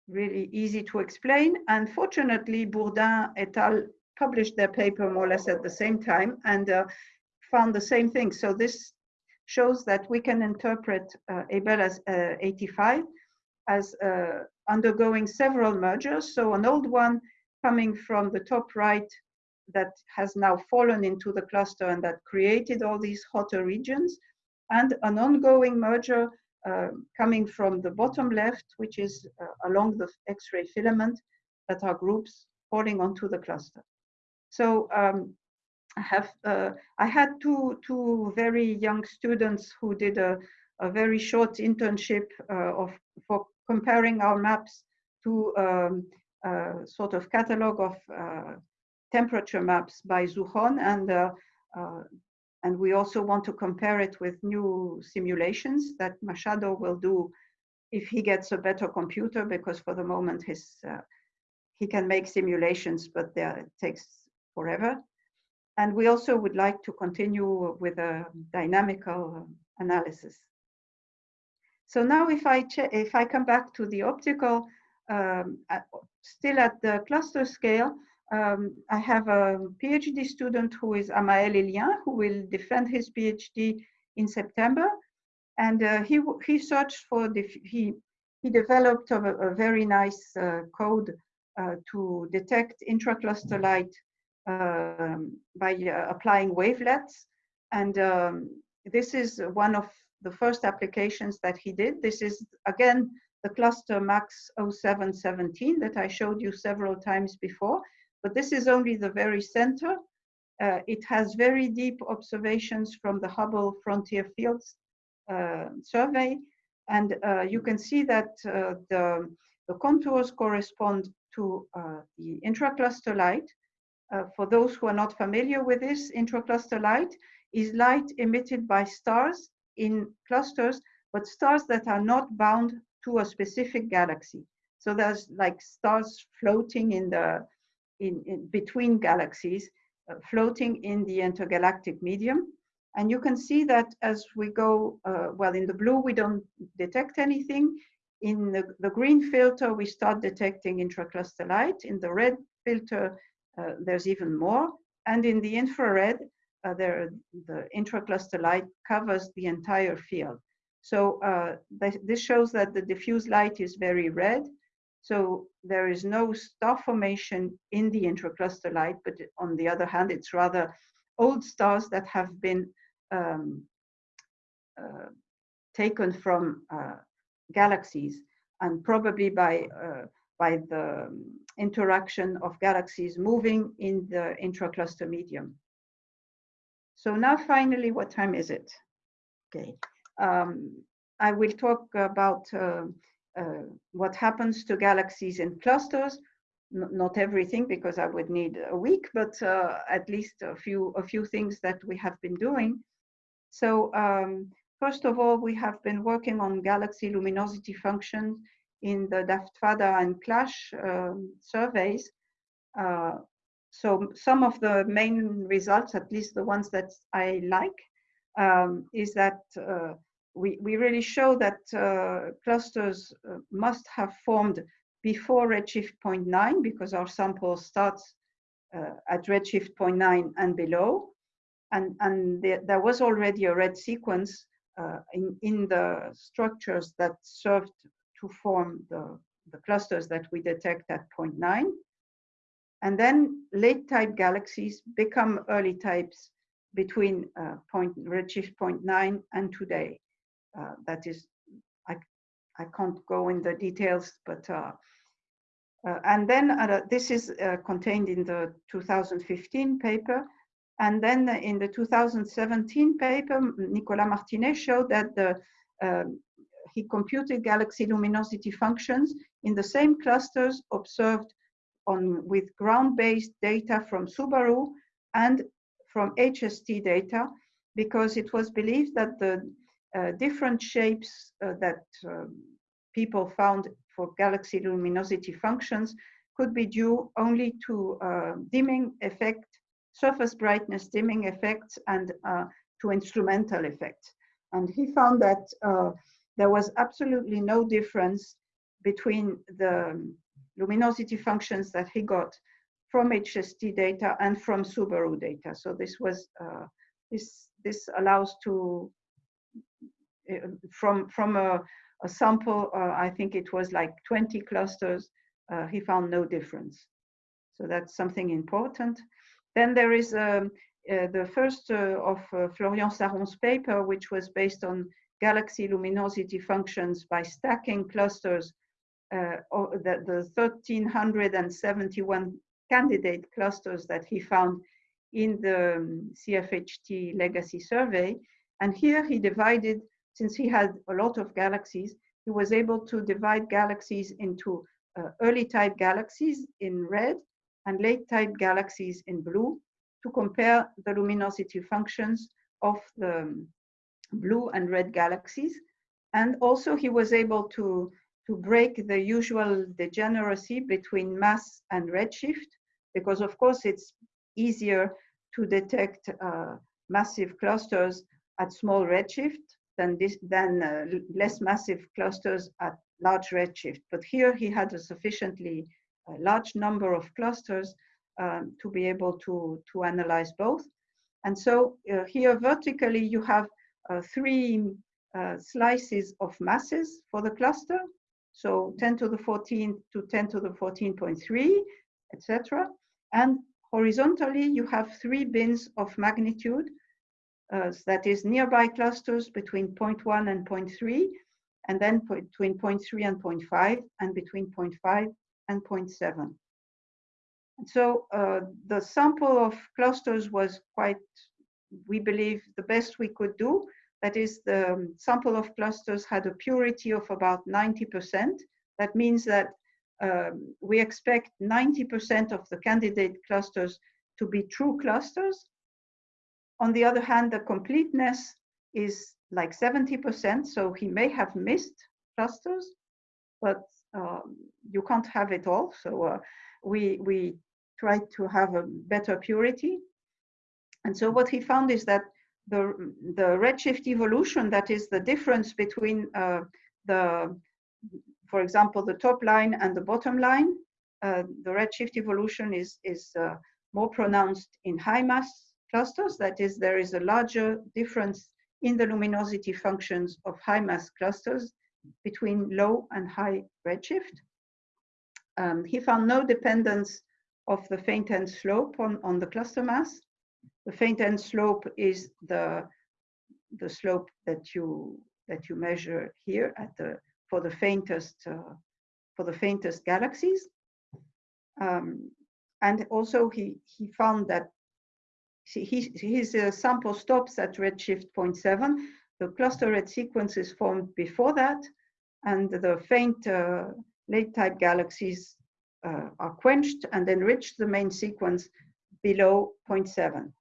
really easy to explain. And fortunately, Bourdin et al. published their paper more or less at the same time and uh, found the same thing. So this shows that we can interpret uh, Abell as uh, 85 as uh, undergoing several mergers. So an old one coming from the top right that has now fallen into the cluster and that created all these hotter regions, and an ongoing merger uh, coming from the bottom left, which is uh, along the X-ray filament that are groups falling onto the cluster. So um, I have uh, I had two two very young students who did a, a very short internship uh, of for comparing our maps to um, a sort of catalog of uh, temperature maps by ZuHone and uh, uh, and we also want to compare it with new simulations that Machado will do if he gets a better computer because for the moment his uh, he can make simulations but it takes forever and we also would like to continue with a dynamical analysis. So now if I, if I come back to the optical, um, at, still at the cluster scale, um, I have a PhD student who is Amael Ellien, who will defend his PhD in September. And uh, he, he searched for, the, he, he developed a, a very nice uh, code uh, to detect intracluster light um, by uh, applying wavelets. And um, this is one of the first applications that he did. This is, again, the cluster MACS 0717 that I showed you several times before, but this is only the very center. Uh, it has very deep observations from the Hubble Frontier Fields uh, survey, and uh, you can see that uh, the, the contours correspond to uh, the intracluster light. Uh, for those who are not familiar with this, intracluster light is light emitted by stars in clusters, but stars that are not bound to a specific galaxy. So there's like stars floating in the in, in between galaxies, uh, floating in the intergalactic medium. And you can see that as we go, uh, well, in the blue, we don't detect anything. In the, the green filter, we start detecting intracluster light. In the red filter, uh, there's even more. And in the infrared, uh, there, the intracluster light covers the entire field. So uh, th this shows that the diffuse light is very red. So there is no star formation in the intracluster light, but on the other hand, it's rather old stars that have been um, uh, taken from uh, galaxies and probably by uh, by the interaction of galaxies moving in the intracluster medium. So now finally, what time is it? Okay. Um, I will talk about uh, uh, what happens to galaxies in clusters. N not everything, because I would need a week, but uh, at least a few a few things that we have been doing. So um, first of all, we have been working on galaxy luminosity functions in the DAFT-FADA and CLASH um, surveys. Uh, so some of the main results, at least the ones that I like, um, is that uh, we, we really show that uh, clusters uh, must have formed before redshift 0.9 because our sample starts uh, at redshift 0.9 and below and, and there, there was already a red sequence uh, in, in the structures that served to form the, the clusters that we detect at 0.9. And then late type galaxies become early types between uh, point, redshift 0.9 and today. Uh, that is, I, I can't go in the details, but uh, uh, and then uh, this is uh, contained in the 2015 paper. And then in the 2017 paper, Nicolas Martinet showed that the, um, he computed galaxy luminosity functions in the same clusters observed on with ground-based data from Subaru and from HST data, because it was believed that the uh, different shapes uh, that um, people found for galaxy luminosity functions could be due only to uh, dimming effect surface brightness dimming effects and uh, to instrumental effects. And he found that uh, there was absolutely no difference between the luminosity functions that he got from HST data and from Subaru data. So this was uh, this this allows to uh, from from a, a sample. Uh, I think it was like 20 clusters. Uh, he found no difference. So that's something important. Then there is um, uh, the first uh, of uh, Florian Sarron's paper, which was based on galaxy luminosity functions by stacking clusters, the, the 1371 candidate clusters that he found in the um, CFHT legacy survey. And here he divided, since he had a lot of galaxies, he was able to divide galaxies into uh, early type galaxies in red and late type galaxies in blue to compare the luminosity functions of the blue and red galaxies. And also he was able to, to break the usual degeneracy between mass and redshift, because of course it's easier to detect uh, massive clusters at small redshift than, this, than uh, less massive clusters at large redshift. But here he had a sufficiently a large number of clusters um, to be able to, to analyze both. And so uh, here vertically you have uh, three uh, slices of masses for the cluster. So 10 to the 14 to 10 to the 14.3, etc. And horizontally you have three bins of magnitude. Uh, that is nearby clusters between 0.1 and 0.3, and then between 0.3 and 0.5, and between 0.5 and 0.7. So uh, the sample of clusters was quite, we believe, the best we could do. That is, the um, sample of clusters had a purity of about 90%. That means that um, we expect 90% of the candidate clusters to be true clusters. On the other hand, the completeness is like 70%, so he may have missed clusters, but um, you can't have it all. So uh, we, we try to have a better purity. And so what he found is that the, the redshift evolution, that is the difference between uh, the, for example, the top line and the bottom line, uh, the redshift evolution is, is uh, more pronounced in high mass clusters. That is, there is a larger difference in the luminosity functions of high mass clusters between low and high redshift. Um, he found no dependence of the faint end slope on, on the cluster mass. The faint end slope is the, the slope that you, that you measure here at the, for the faintest, uh, for the faintest galaxies. Um, and also he, he found that his, uh, sample stops at redshift 0.7. The cluster red sequence is formed before that, and the faint uh, late type galaxies uh, are quenched and enrich the main sequence below 0.7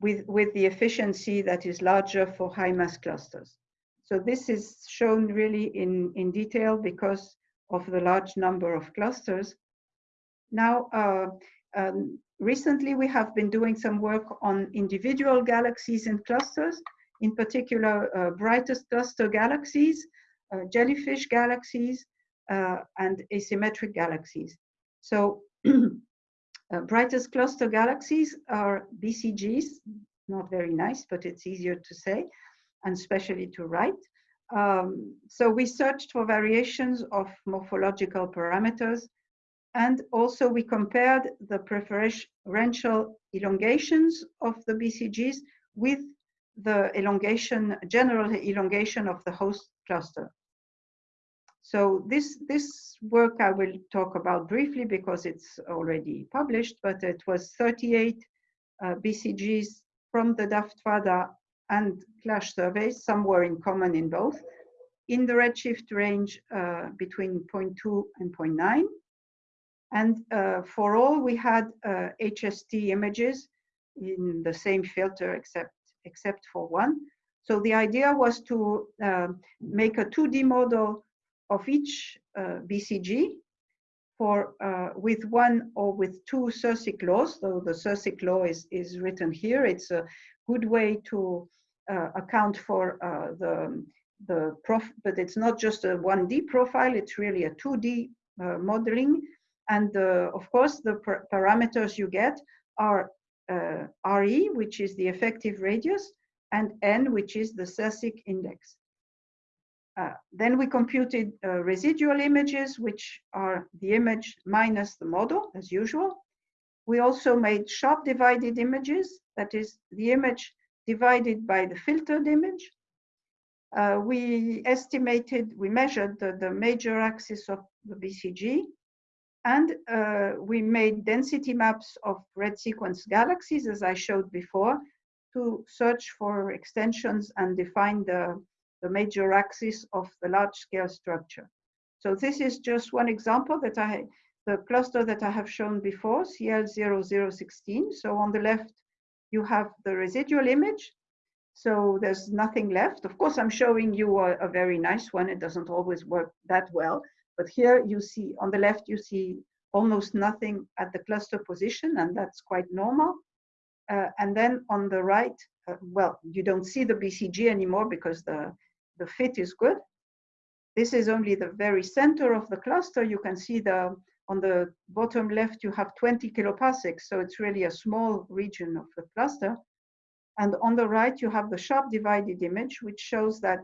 with, with the efficiency that is larger for high mass clusters. So this is shown really in, in detail because of the large number of clusters. Now, uh, um, recently we have been doing some work on individual galaxies and clusters, in particular uh, brightest cluster galaxies, uh, jellyfish galaxies, uh, and asymmetric galaxies. So uh, brightest cluster galaxies are BCGs, not very nice, but it's easier to say, and especially to write. Um, so we searched for variations of morphological parameters and also we compared the preferential elongations of the BCGs with the elongation, general elongation of the host cluster. So this, this work I will talk about briefly because it's already published, but it was 38 uh, BCGs from the DAFT-FADA and CLASH surveys, some were in common in both, in the redshift range uh, between 0.2 and 0.9. And uh, for all, we had uh, HST images in the same filter except, except for one. So the idea was to uh, make a 2D model of each uh, BCG for uh, with one or with two Sersic laws. though the Sersic law is, is written here. It's a good way to uh, account for the the prof, but it's not just a 1D profile, it's really a 2D uh, modeling and uh, of course, the parameters you get are uh, RE, which is the effective radius, and N, which is the Sersic index. Uh, then we computed uh, residual images, which are the image minus the model, as usual. We also made sharp divided images, that is the image divided by the filtered image. Uh, we estimated, we measured the, the major axis of the BCG, and uh, we made density maps of red sequence galaxies, as I showed before, to search for extensions and define the, the major axis of the large scale structure. So this is just one example that I, the cluster that I have shown before, CL0016. So on the left, you have the residual image. So there's nothing left. Of course, I'm showing you a, a very nice one. It doesn't always work that well. But here you see, on the left, you see almost nothing at the cluster position, and that's quite normal. Uh, and then on the right, uh, well, you don't see the BCG anymore because the, the fit is good. This is only the very center of the cluster. You can see the on the bottom left, you have 20 kiloparsecs, so it's really a small region of the cluster. And on the right, you have the sharp divided image, which shows that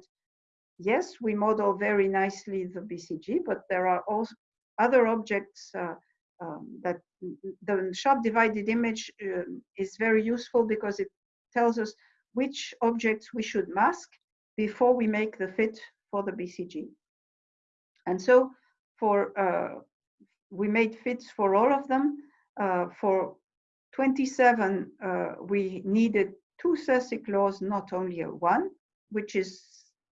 yes, we model very nicely the BCG, but there are also other objects uh, um, that the sharp divided image uh, is very useful because it tells us which objects we should mask before we make the fit for the BCG. And so for uh, we made fits for all of them. Uh, for 27, uh, we needed two Sersic laws, not only one, which is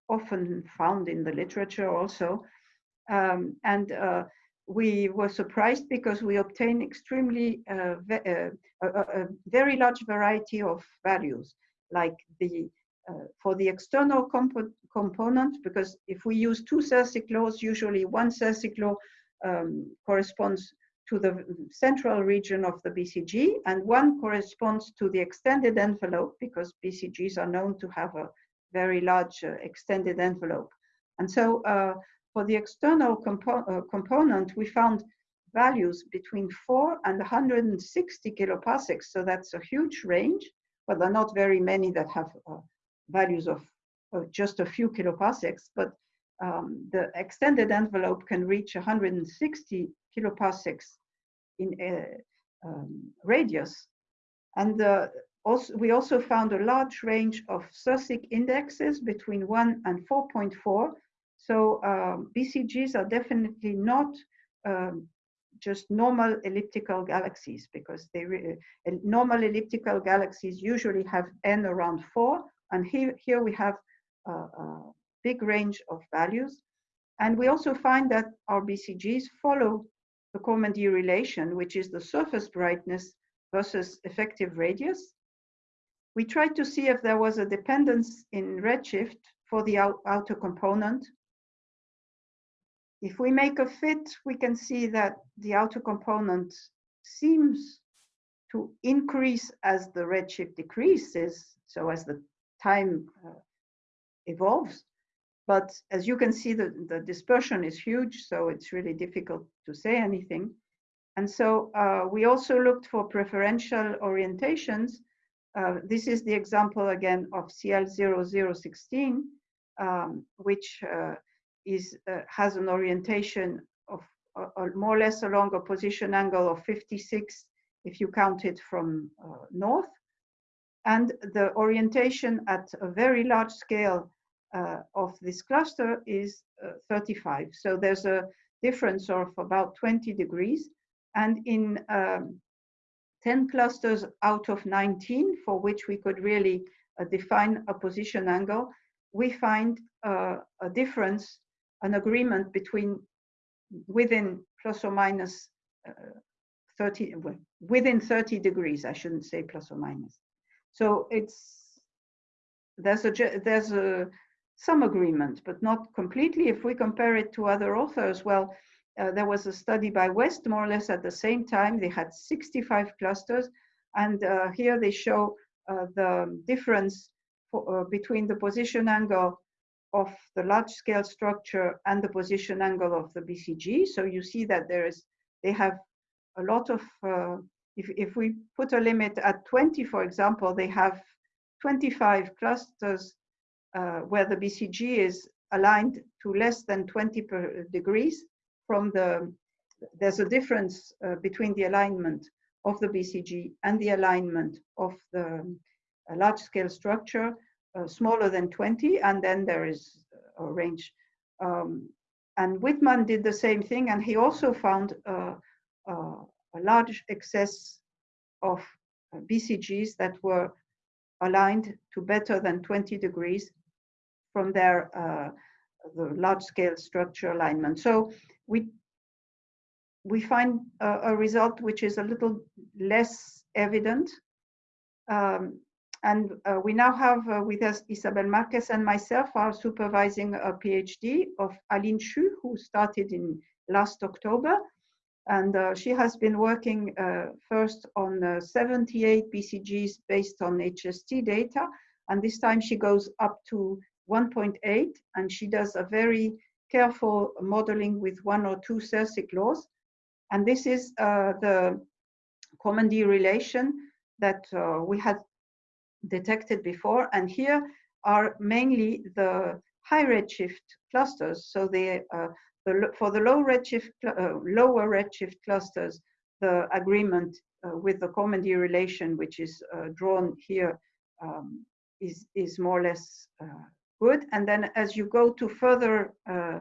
often found in the literature also. Um, and uh, we were surprised because we obtained extremely uh, uh, a, a, very large variety of values, like the for the external compo component, because if we use two Sersic laws, usually one Sersic law um, corresponds to the central region of the BCG, and one corresponds to the extended envelope, because BCGs are known to have a very large uh, extended envelope. And so uh, for the external compo uh, component, we found values between 4 and 160 kiloparsecs. So that's a huge range, but there are not very many that have uh, values of, of, just a few kiloparsecs. But um, the extended envelope can reach 160 kiloparsecs in uh, um, radius. And uh, also, we also found a large range of Sersic indexes between 1 and 4.4. So um, BCGs are definitely not um, just normal elliptical galaxies because they normal elliptical galaxies usually have n around 4 and here, here we have a, a big range of values. And we also find that our BCGs follow the Kormendy relation, which is the surface brightness versus effective radius. We tried to see if there was a dependence in redshift for the out outer component. If we make a fit, we can see that the outer component seems to increase as the redshift decreases, so as the time uh, evolves. But as you can see, the, the dispersion is huge, so it's really difficult to say anything. And so uh, we also looked for preferential orientations. Uh, this is the example again of CL0016, um, which uh, is, uh, has an orientation of uh, more or less along a position angle of 56 if you count it from north and the orientation at a very large scale uh, of this cluster is uh, 35. So there's a difference of about 20 degrees. And in um, 10 clusters out of 19, for which we could really uh, define a position angle, we find uh, a difference, an agreement between within plus or minus uh, 30, within 30 degrees, I shouldn't say plus or minus. So it's there's a there's a some agreement, but not completely. If we compare it to other authors, well, uh, there was a study by West more or less at the same time. They had 65 clusters, and uh, here they show uh, the difference for, uh, between the position angle of the large scale structure and the position angle of the BCG. So you see that there is they have a lot of uh, if, if we put a limit at 20, for example, they have 25 clusters uh, where the BCG is aligned to less than 20 degrees from the, there's a difference uh, between the alignment of the BCG and the alignment of the uh, large scale structure uh, smaller than 20, and then there is a range. Um, and Whitman did the same thing, and he also found uh, uh, a large excess of uh, BCGs that were aligned to better than 20 degrees from their uh, the large scale structure alignment. So we we find a, a result which is a little less evident. Um, and uh, we now have uh, with us Isabel Marquez and myself are supervising a PhD of Aline Chu, who started in last October. And uh, she has been working uh, first on uh, 78 BCGs based on HST data. And this time she goes up to 1.8 and she does a very careful modeling with one or two Sersic laws. And this is uh, the Kormendy relation that uh, we had detected before. And here are mainly the high redshift clusters. So they uh, the, for the low redshift, uh, lower redshift clusters, the agreement uh, with the Kormendy relation, which is uh, drawn here, um, is is more or less uh, good. And then as you go to further uh,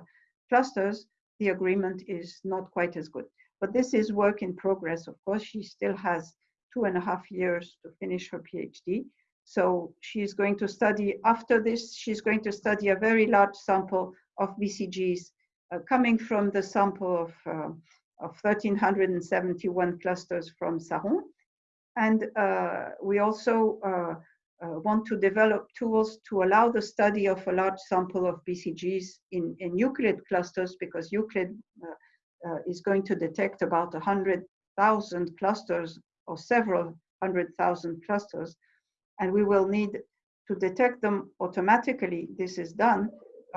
clusters, the agreement is not quite as good. But this is work in progress. Of course, she still has two and a half years to finish her PhD. So she's going to study, after this, she's going to study a very large sample of BCGs coming from the sample of, uh, of 1,371 clusters from Sarron. And uh, we also uh, uh, want to develop tools to allow the study of a large sample of BCGs in, in Euclid clusters because Euclid is going to detect about 100,000 clusters or several hundred thousand clusters. And we will need to detect them automatically. This is done.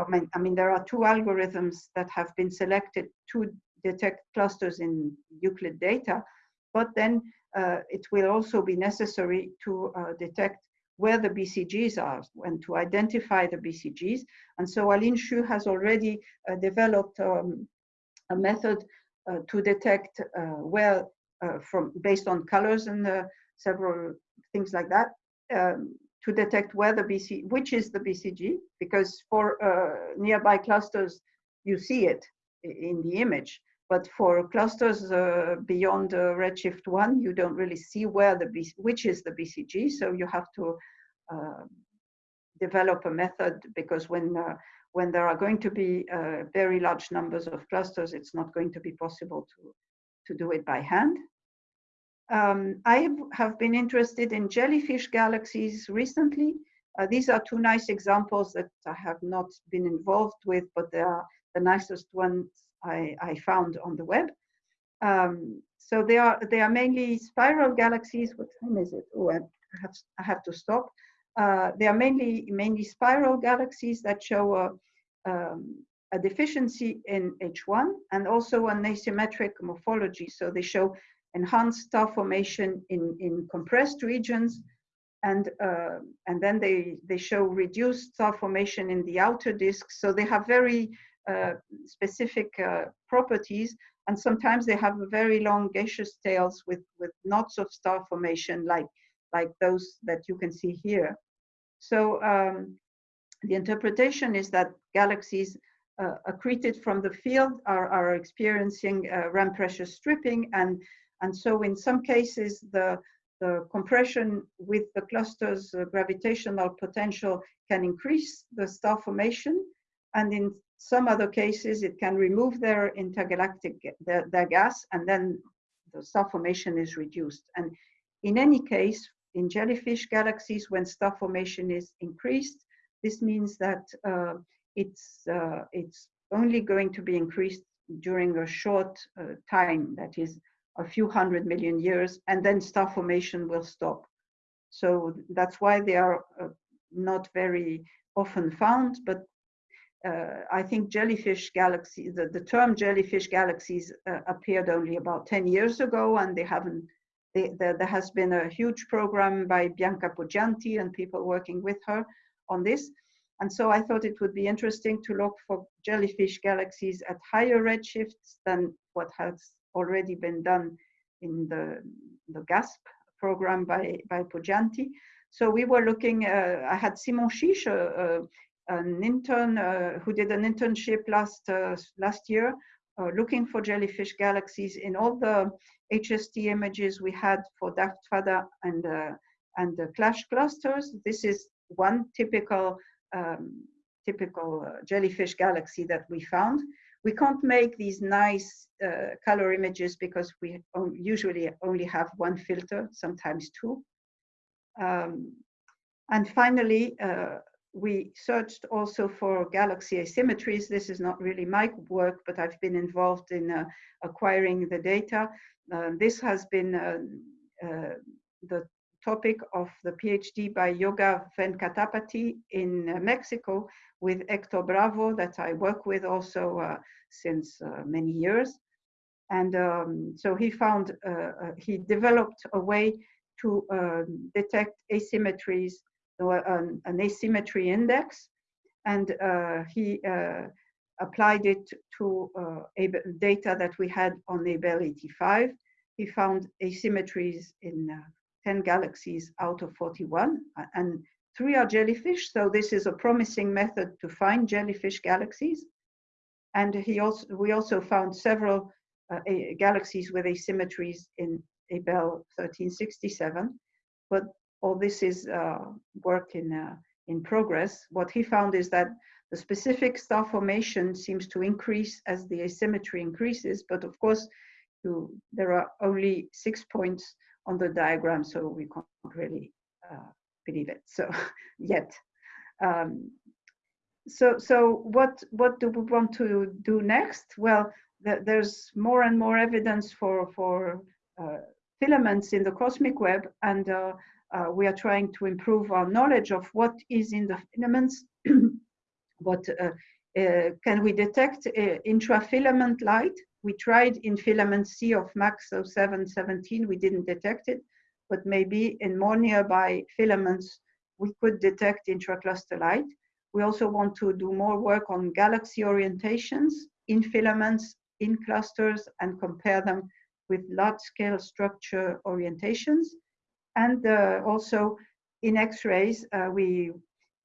I mean, I mean, there are two algorithms that have been selected to detect clusters in Euclid data, but then uh, it will also be necessary to uh, detect where the BCGs are and to identify the BCGs. And so Aline Chu has already uh, developed um, a method uh, to detect uh, where, uh, from based on colors and several things like that, um, to detect where the BC, which is the BCG, because for uh, nearby clusters, you see it in the image. But for clusters uh, beyond uh, Redshift 1, you don't really see where the BC, which is the BCG. So you have to uh, develop a method because when uh, when there are going to be uh, very large numbers of clusters, it's not going to be possible to to do it by hand. Um, I have been interested in jellyfish galaxies recently. Uh, these are two nice examples that I have not been involved with, but they are the nicest ones I, I found on the web. Um, so they are they are mainly spiral galaxies. What time is it? Oh, I have I have to stop. Uh, they are mainly mainly spiral galaxies that show a, um, a deficiency in H1 and also an asymmetric morphology. So they show enhanced star formation in in compressed regions, and uh, and then they they show reduced star formation in the outer disk. So they have very uh, specific uh, properties and sometimes they have very long gaseous tails with, with knots of star formation like, like those that you can see here. So um, the interpretation is that galaxies uh, accreted from the field are, are experiencing uh, ram pressure stripping and, and so in some cases the, the compression with the cluster's uh, gravitational potential can increase the star formation and in some other cases, it can remove their intergalactic, their, their gas, and then the star formation is reduced. And in any case, in jellyfish galaxies, when star formation is increased, this means that uh, it's, uh, it's only going to be increased during a short uh, time, that is a few hundred million years, and then star formation will stop. So that's why they are uh, not very often found, but uh, I think jellyfish galaxy, the, the term jellyfish galaxies uh, appeared only about 10 years ago and they haven't, they, there, there has been a huge program by Bianca Poggianti and people working with her on this. And so I thought it would be interesting to look for jellyfish galaxies at higher redshifts than what has already been done in the, the GASP program by, by Poggianti. So we were looking, uh, I had Simon Chiche, uh, an intern uh, who did an internship last uh, last year uh, looking for jellyfish galaxies in all the HST images we had for DAFT-FADA and and the clash clusters. This is one typical um, typical uh, jellyfish galaxy that we found. We can't make these nice uh, color images because we usually only have one filter, sometimes two. Um, and finally, uh, we searched also for galaxy asymmetries. This is not really my work, but I've been involved in uh, acquiring the data. Uh, this has been uh, uh the topic of the PhD by Yoga Venkatapathy in uh, Mexico with Hector Bravo that I work with also uh, since many years. And um, so he found, he developed a way to detect asymmetries an, an asymmetry index, and uh, he uh, applied it to uh, data that we had on Abell 85. He found asymmetries in 10 galaxies out of 41, and three are jellyfish, so this is a promising method to find jellyfish galaxies. And he also, we also found several uh, galaxies with asymmetries in Abell 1367, but all this is uh, work in, uh, in progress. What he found is that the specific star formation seems to increase as the asymmetry increases, but of course, you, there are only six points on the diagram, so we can't really uh, believe it. So yet, um, so so what what do we want to do next? Well, th there's more and more evidence for for uh, filaments in the cosmic web, and uh, uh we are trying to improve our knowledge of what is in the filaments. what uh, uh, can we detect intrafilament light? We tried in filament C of MACS 0717, we didn't detect it, but maybe in more nearby filaments, we could detect intracluster light. We also want to do more work on galaxy orientations in filaments, in clusters, and compare them with large-scale structure orientations. And uh, also in X-rays, uh, we,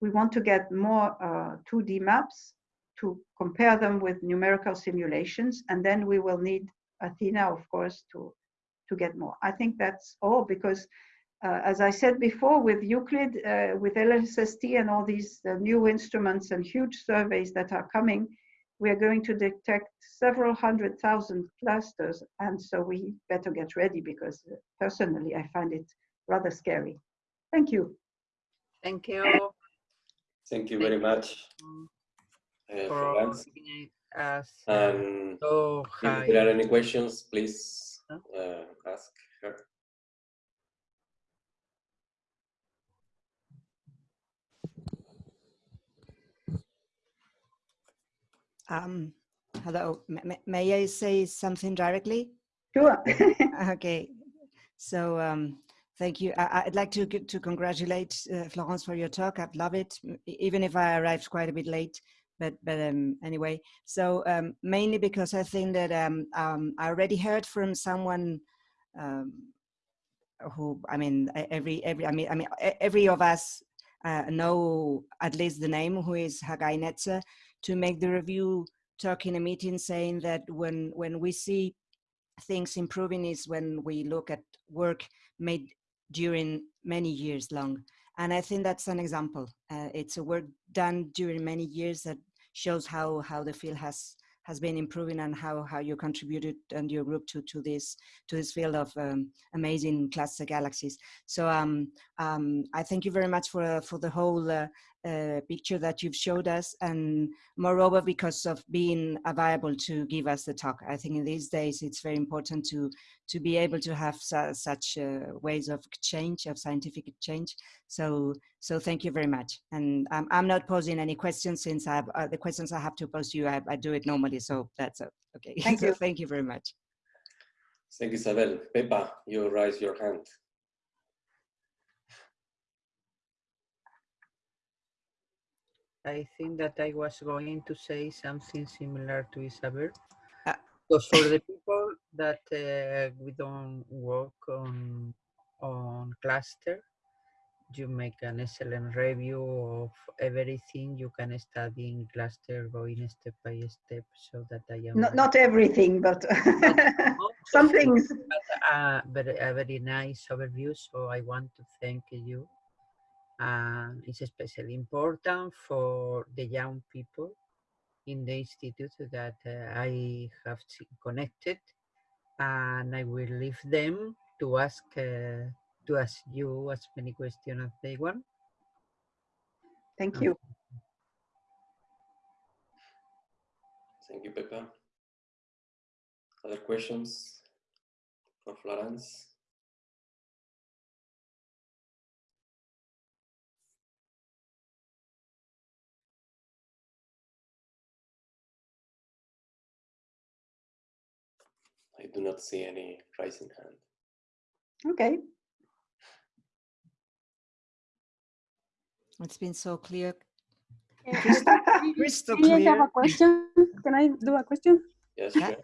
we want to get more uh, 2D maps to compare them with numerical simulations. And then we will need Athena, of course, to, to get more. I think that's all because uh, as I said before, with Euclid, uh, with LSST and all these uh, new instruments and huge surveys that are coming, we are going to detect several hundred thousand clusters. And so we better get ready because uh, personally, I find it rather scary. Thank you. Thank you. Thank you very much, uh, Florence. Us, um, so if there are any questions, please uh, ask her. Um, hello, M may I say something directly? Sure. okay, so um, thank you. I would like to to congratulate uh, Florence for your talk. I love it, even if I arrived quite a bit late. But but um, anyway, so um, mainly because I think that um, um, I already heard from someone um, who I mean every every I mean I mean every of us uh, know at least the name who is Hagai Netzer to make the review talk in a meeting saying that when, when we see things improving is when we look at work made during many years long. And I think that's an example. Uh, it's a work done during many years that shows how, how the field has has been improving and how, how you contributed and your group to, to this to this field of um, amazing cluster galaxies. So um, um, I thank you very much for, uh, for the whole uh, uh, picture that you've showed us and moreover because of being available to give us the talk. I think in these days it's very important to to be able to have su such uh, ways of change, of scientific change. So so thank you very much. And um, I'm not posing any questions since I have, uh, the questions I have to pose to you, I, I do it normally. So that's okay. Thank so you. thank you very much. Thank you, Isabel. Pepa, you raise your hand. I think that I was going to say something similar to Isabel. Because for the people that uh, we don't work on on cluster, you make an excellent review of everything. You can study in cluster going step by step so that I am not, not everything but some things. but, uh, but a very nice overview. So I want to thank you and it's especially important for the young people in the institute that uh, I have connected and I will leave them to ask uh, to ask you as many questions as they want. Thank you. Thank you, Pepa. Other questions for Florence? I do not see any rising hand. Okay. It's been so clear. Crystal, crystal Can I have a question? Can I do a question? Yes, Yeah. sure.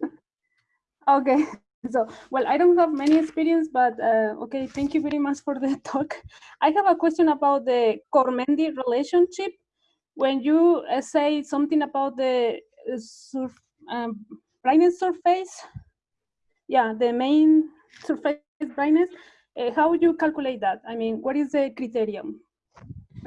Okay. So, well, I don't have many experience, but uh, okay, thank you very much for the talk. I have a question about the Kormendy relationship. When you uh, say something about the uh, surf, um, brightness surface, yeah, the main surface brightness, uh, how would you calculate that? I mean, what is the criterion?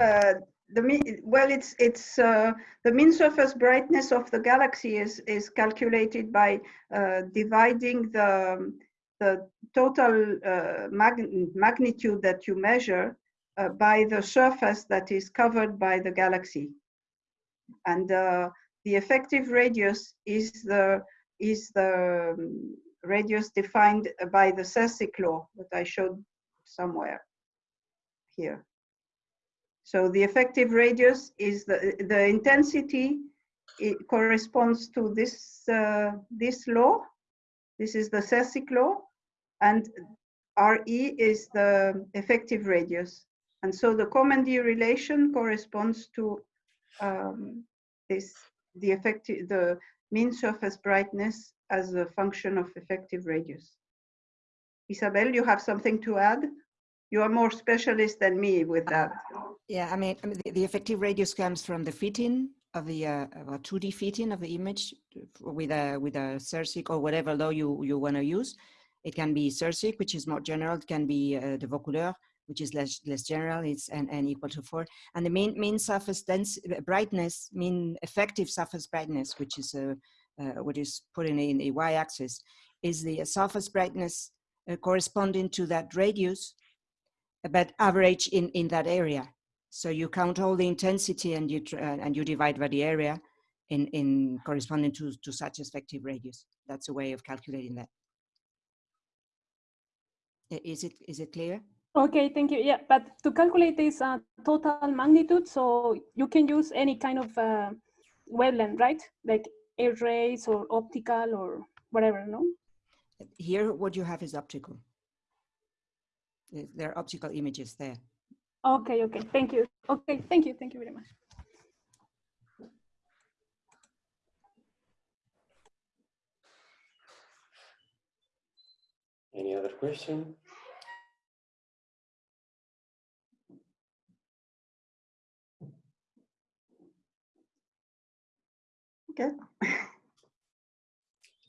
Uh, the mean, well, it's it's uh, the mean surface brightness of the galaxy is is calculated by uh, dividing the the total uh, mag magnitude that you measure uh, by the surface that is covered by the galaxy, and the effective radius is the is the um, radius defined by the Sérsic law that I showed somewhere here. So the effective radius is the, the intensity, it corresponds to this, uh, this law. This is the Sérsic law. And RE is the effective radius. And so the Kormendy relation corresponds to um, this, the effective, the mean surface brightness as a function of effective radius. Isabel, you have something to add? You are more specialist than me with that. Yeah, I mean, I mean the, the, effective radius comes from the fitting of the uh, 2D fitting of the image with a with a Sérsic or whatever law you you want to use. It can be Sérsic, which is more general. It can be uh, de Vaucouleurs, which is less less general. It's n, n equal to four. And the mean mean surface dense brightness, mean effective surface brightness, which is a uh, what is put in, in y-axis, is the surface brightness uh, corresponding to that radius, but average in in that area. So you count all the intensity and you uh, and you divide by the area in in corresponding to to such effective radius. That's a way of calculating that. Is it is it clear? Okay, thank you. Yeah, but to calculate this uh, total magnitude, so you can use any kind of uh, wavelength, right? Like air rays or optical or whatever, no? Here, what you have is optical. Eh, there are optical images there. Okay, okay, thank you. Okay, thank you, thank you very much. Any other question? Okay.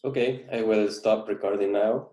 Okay, I will stop recording now.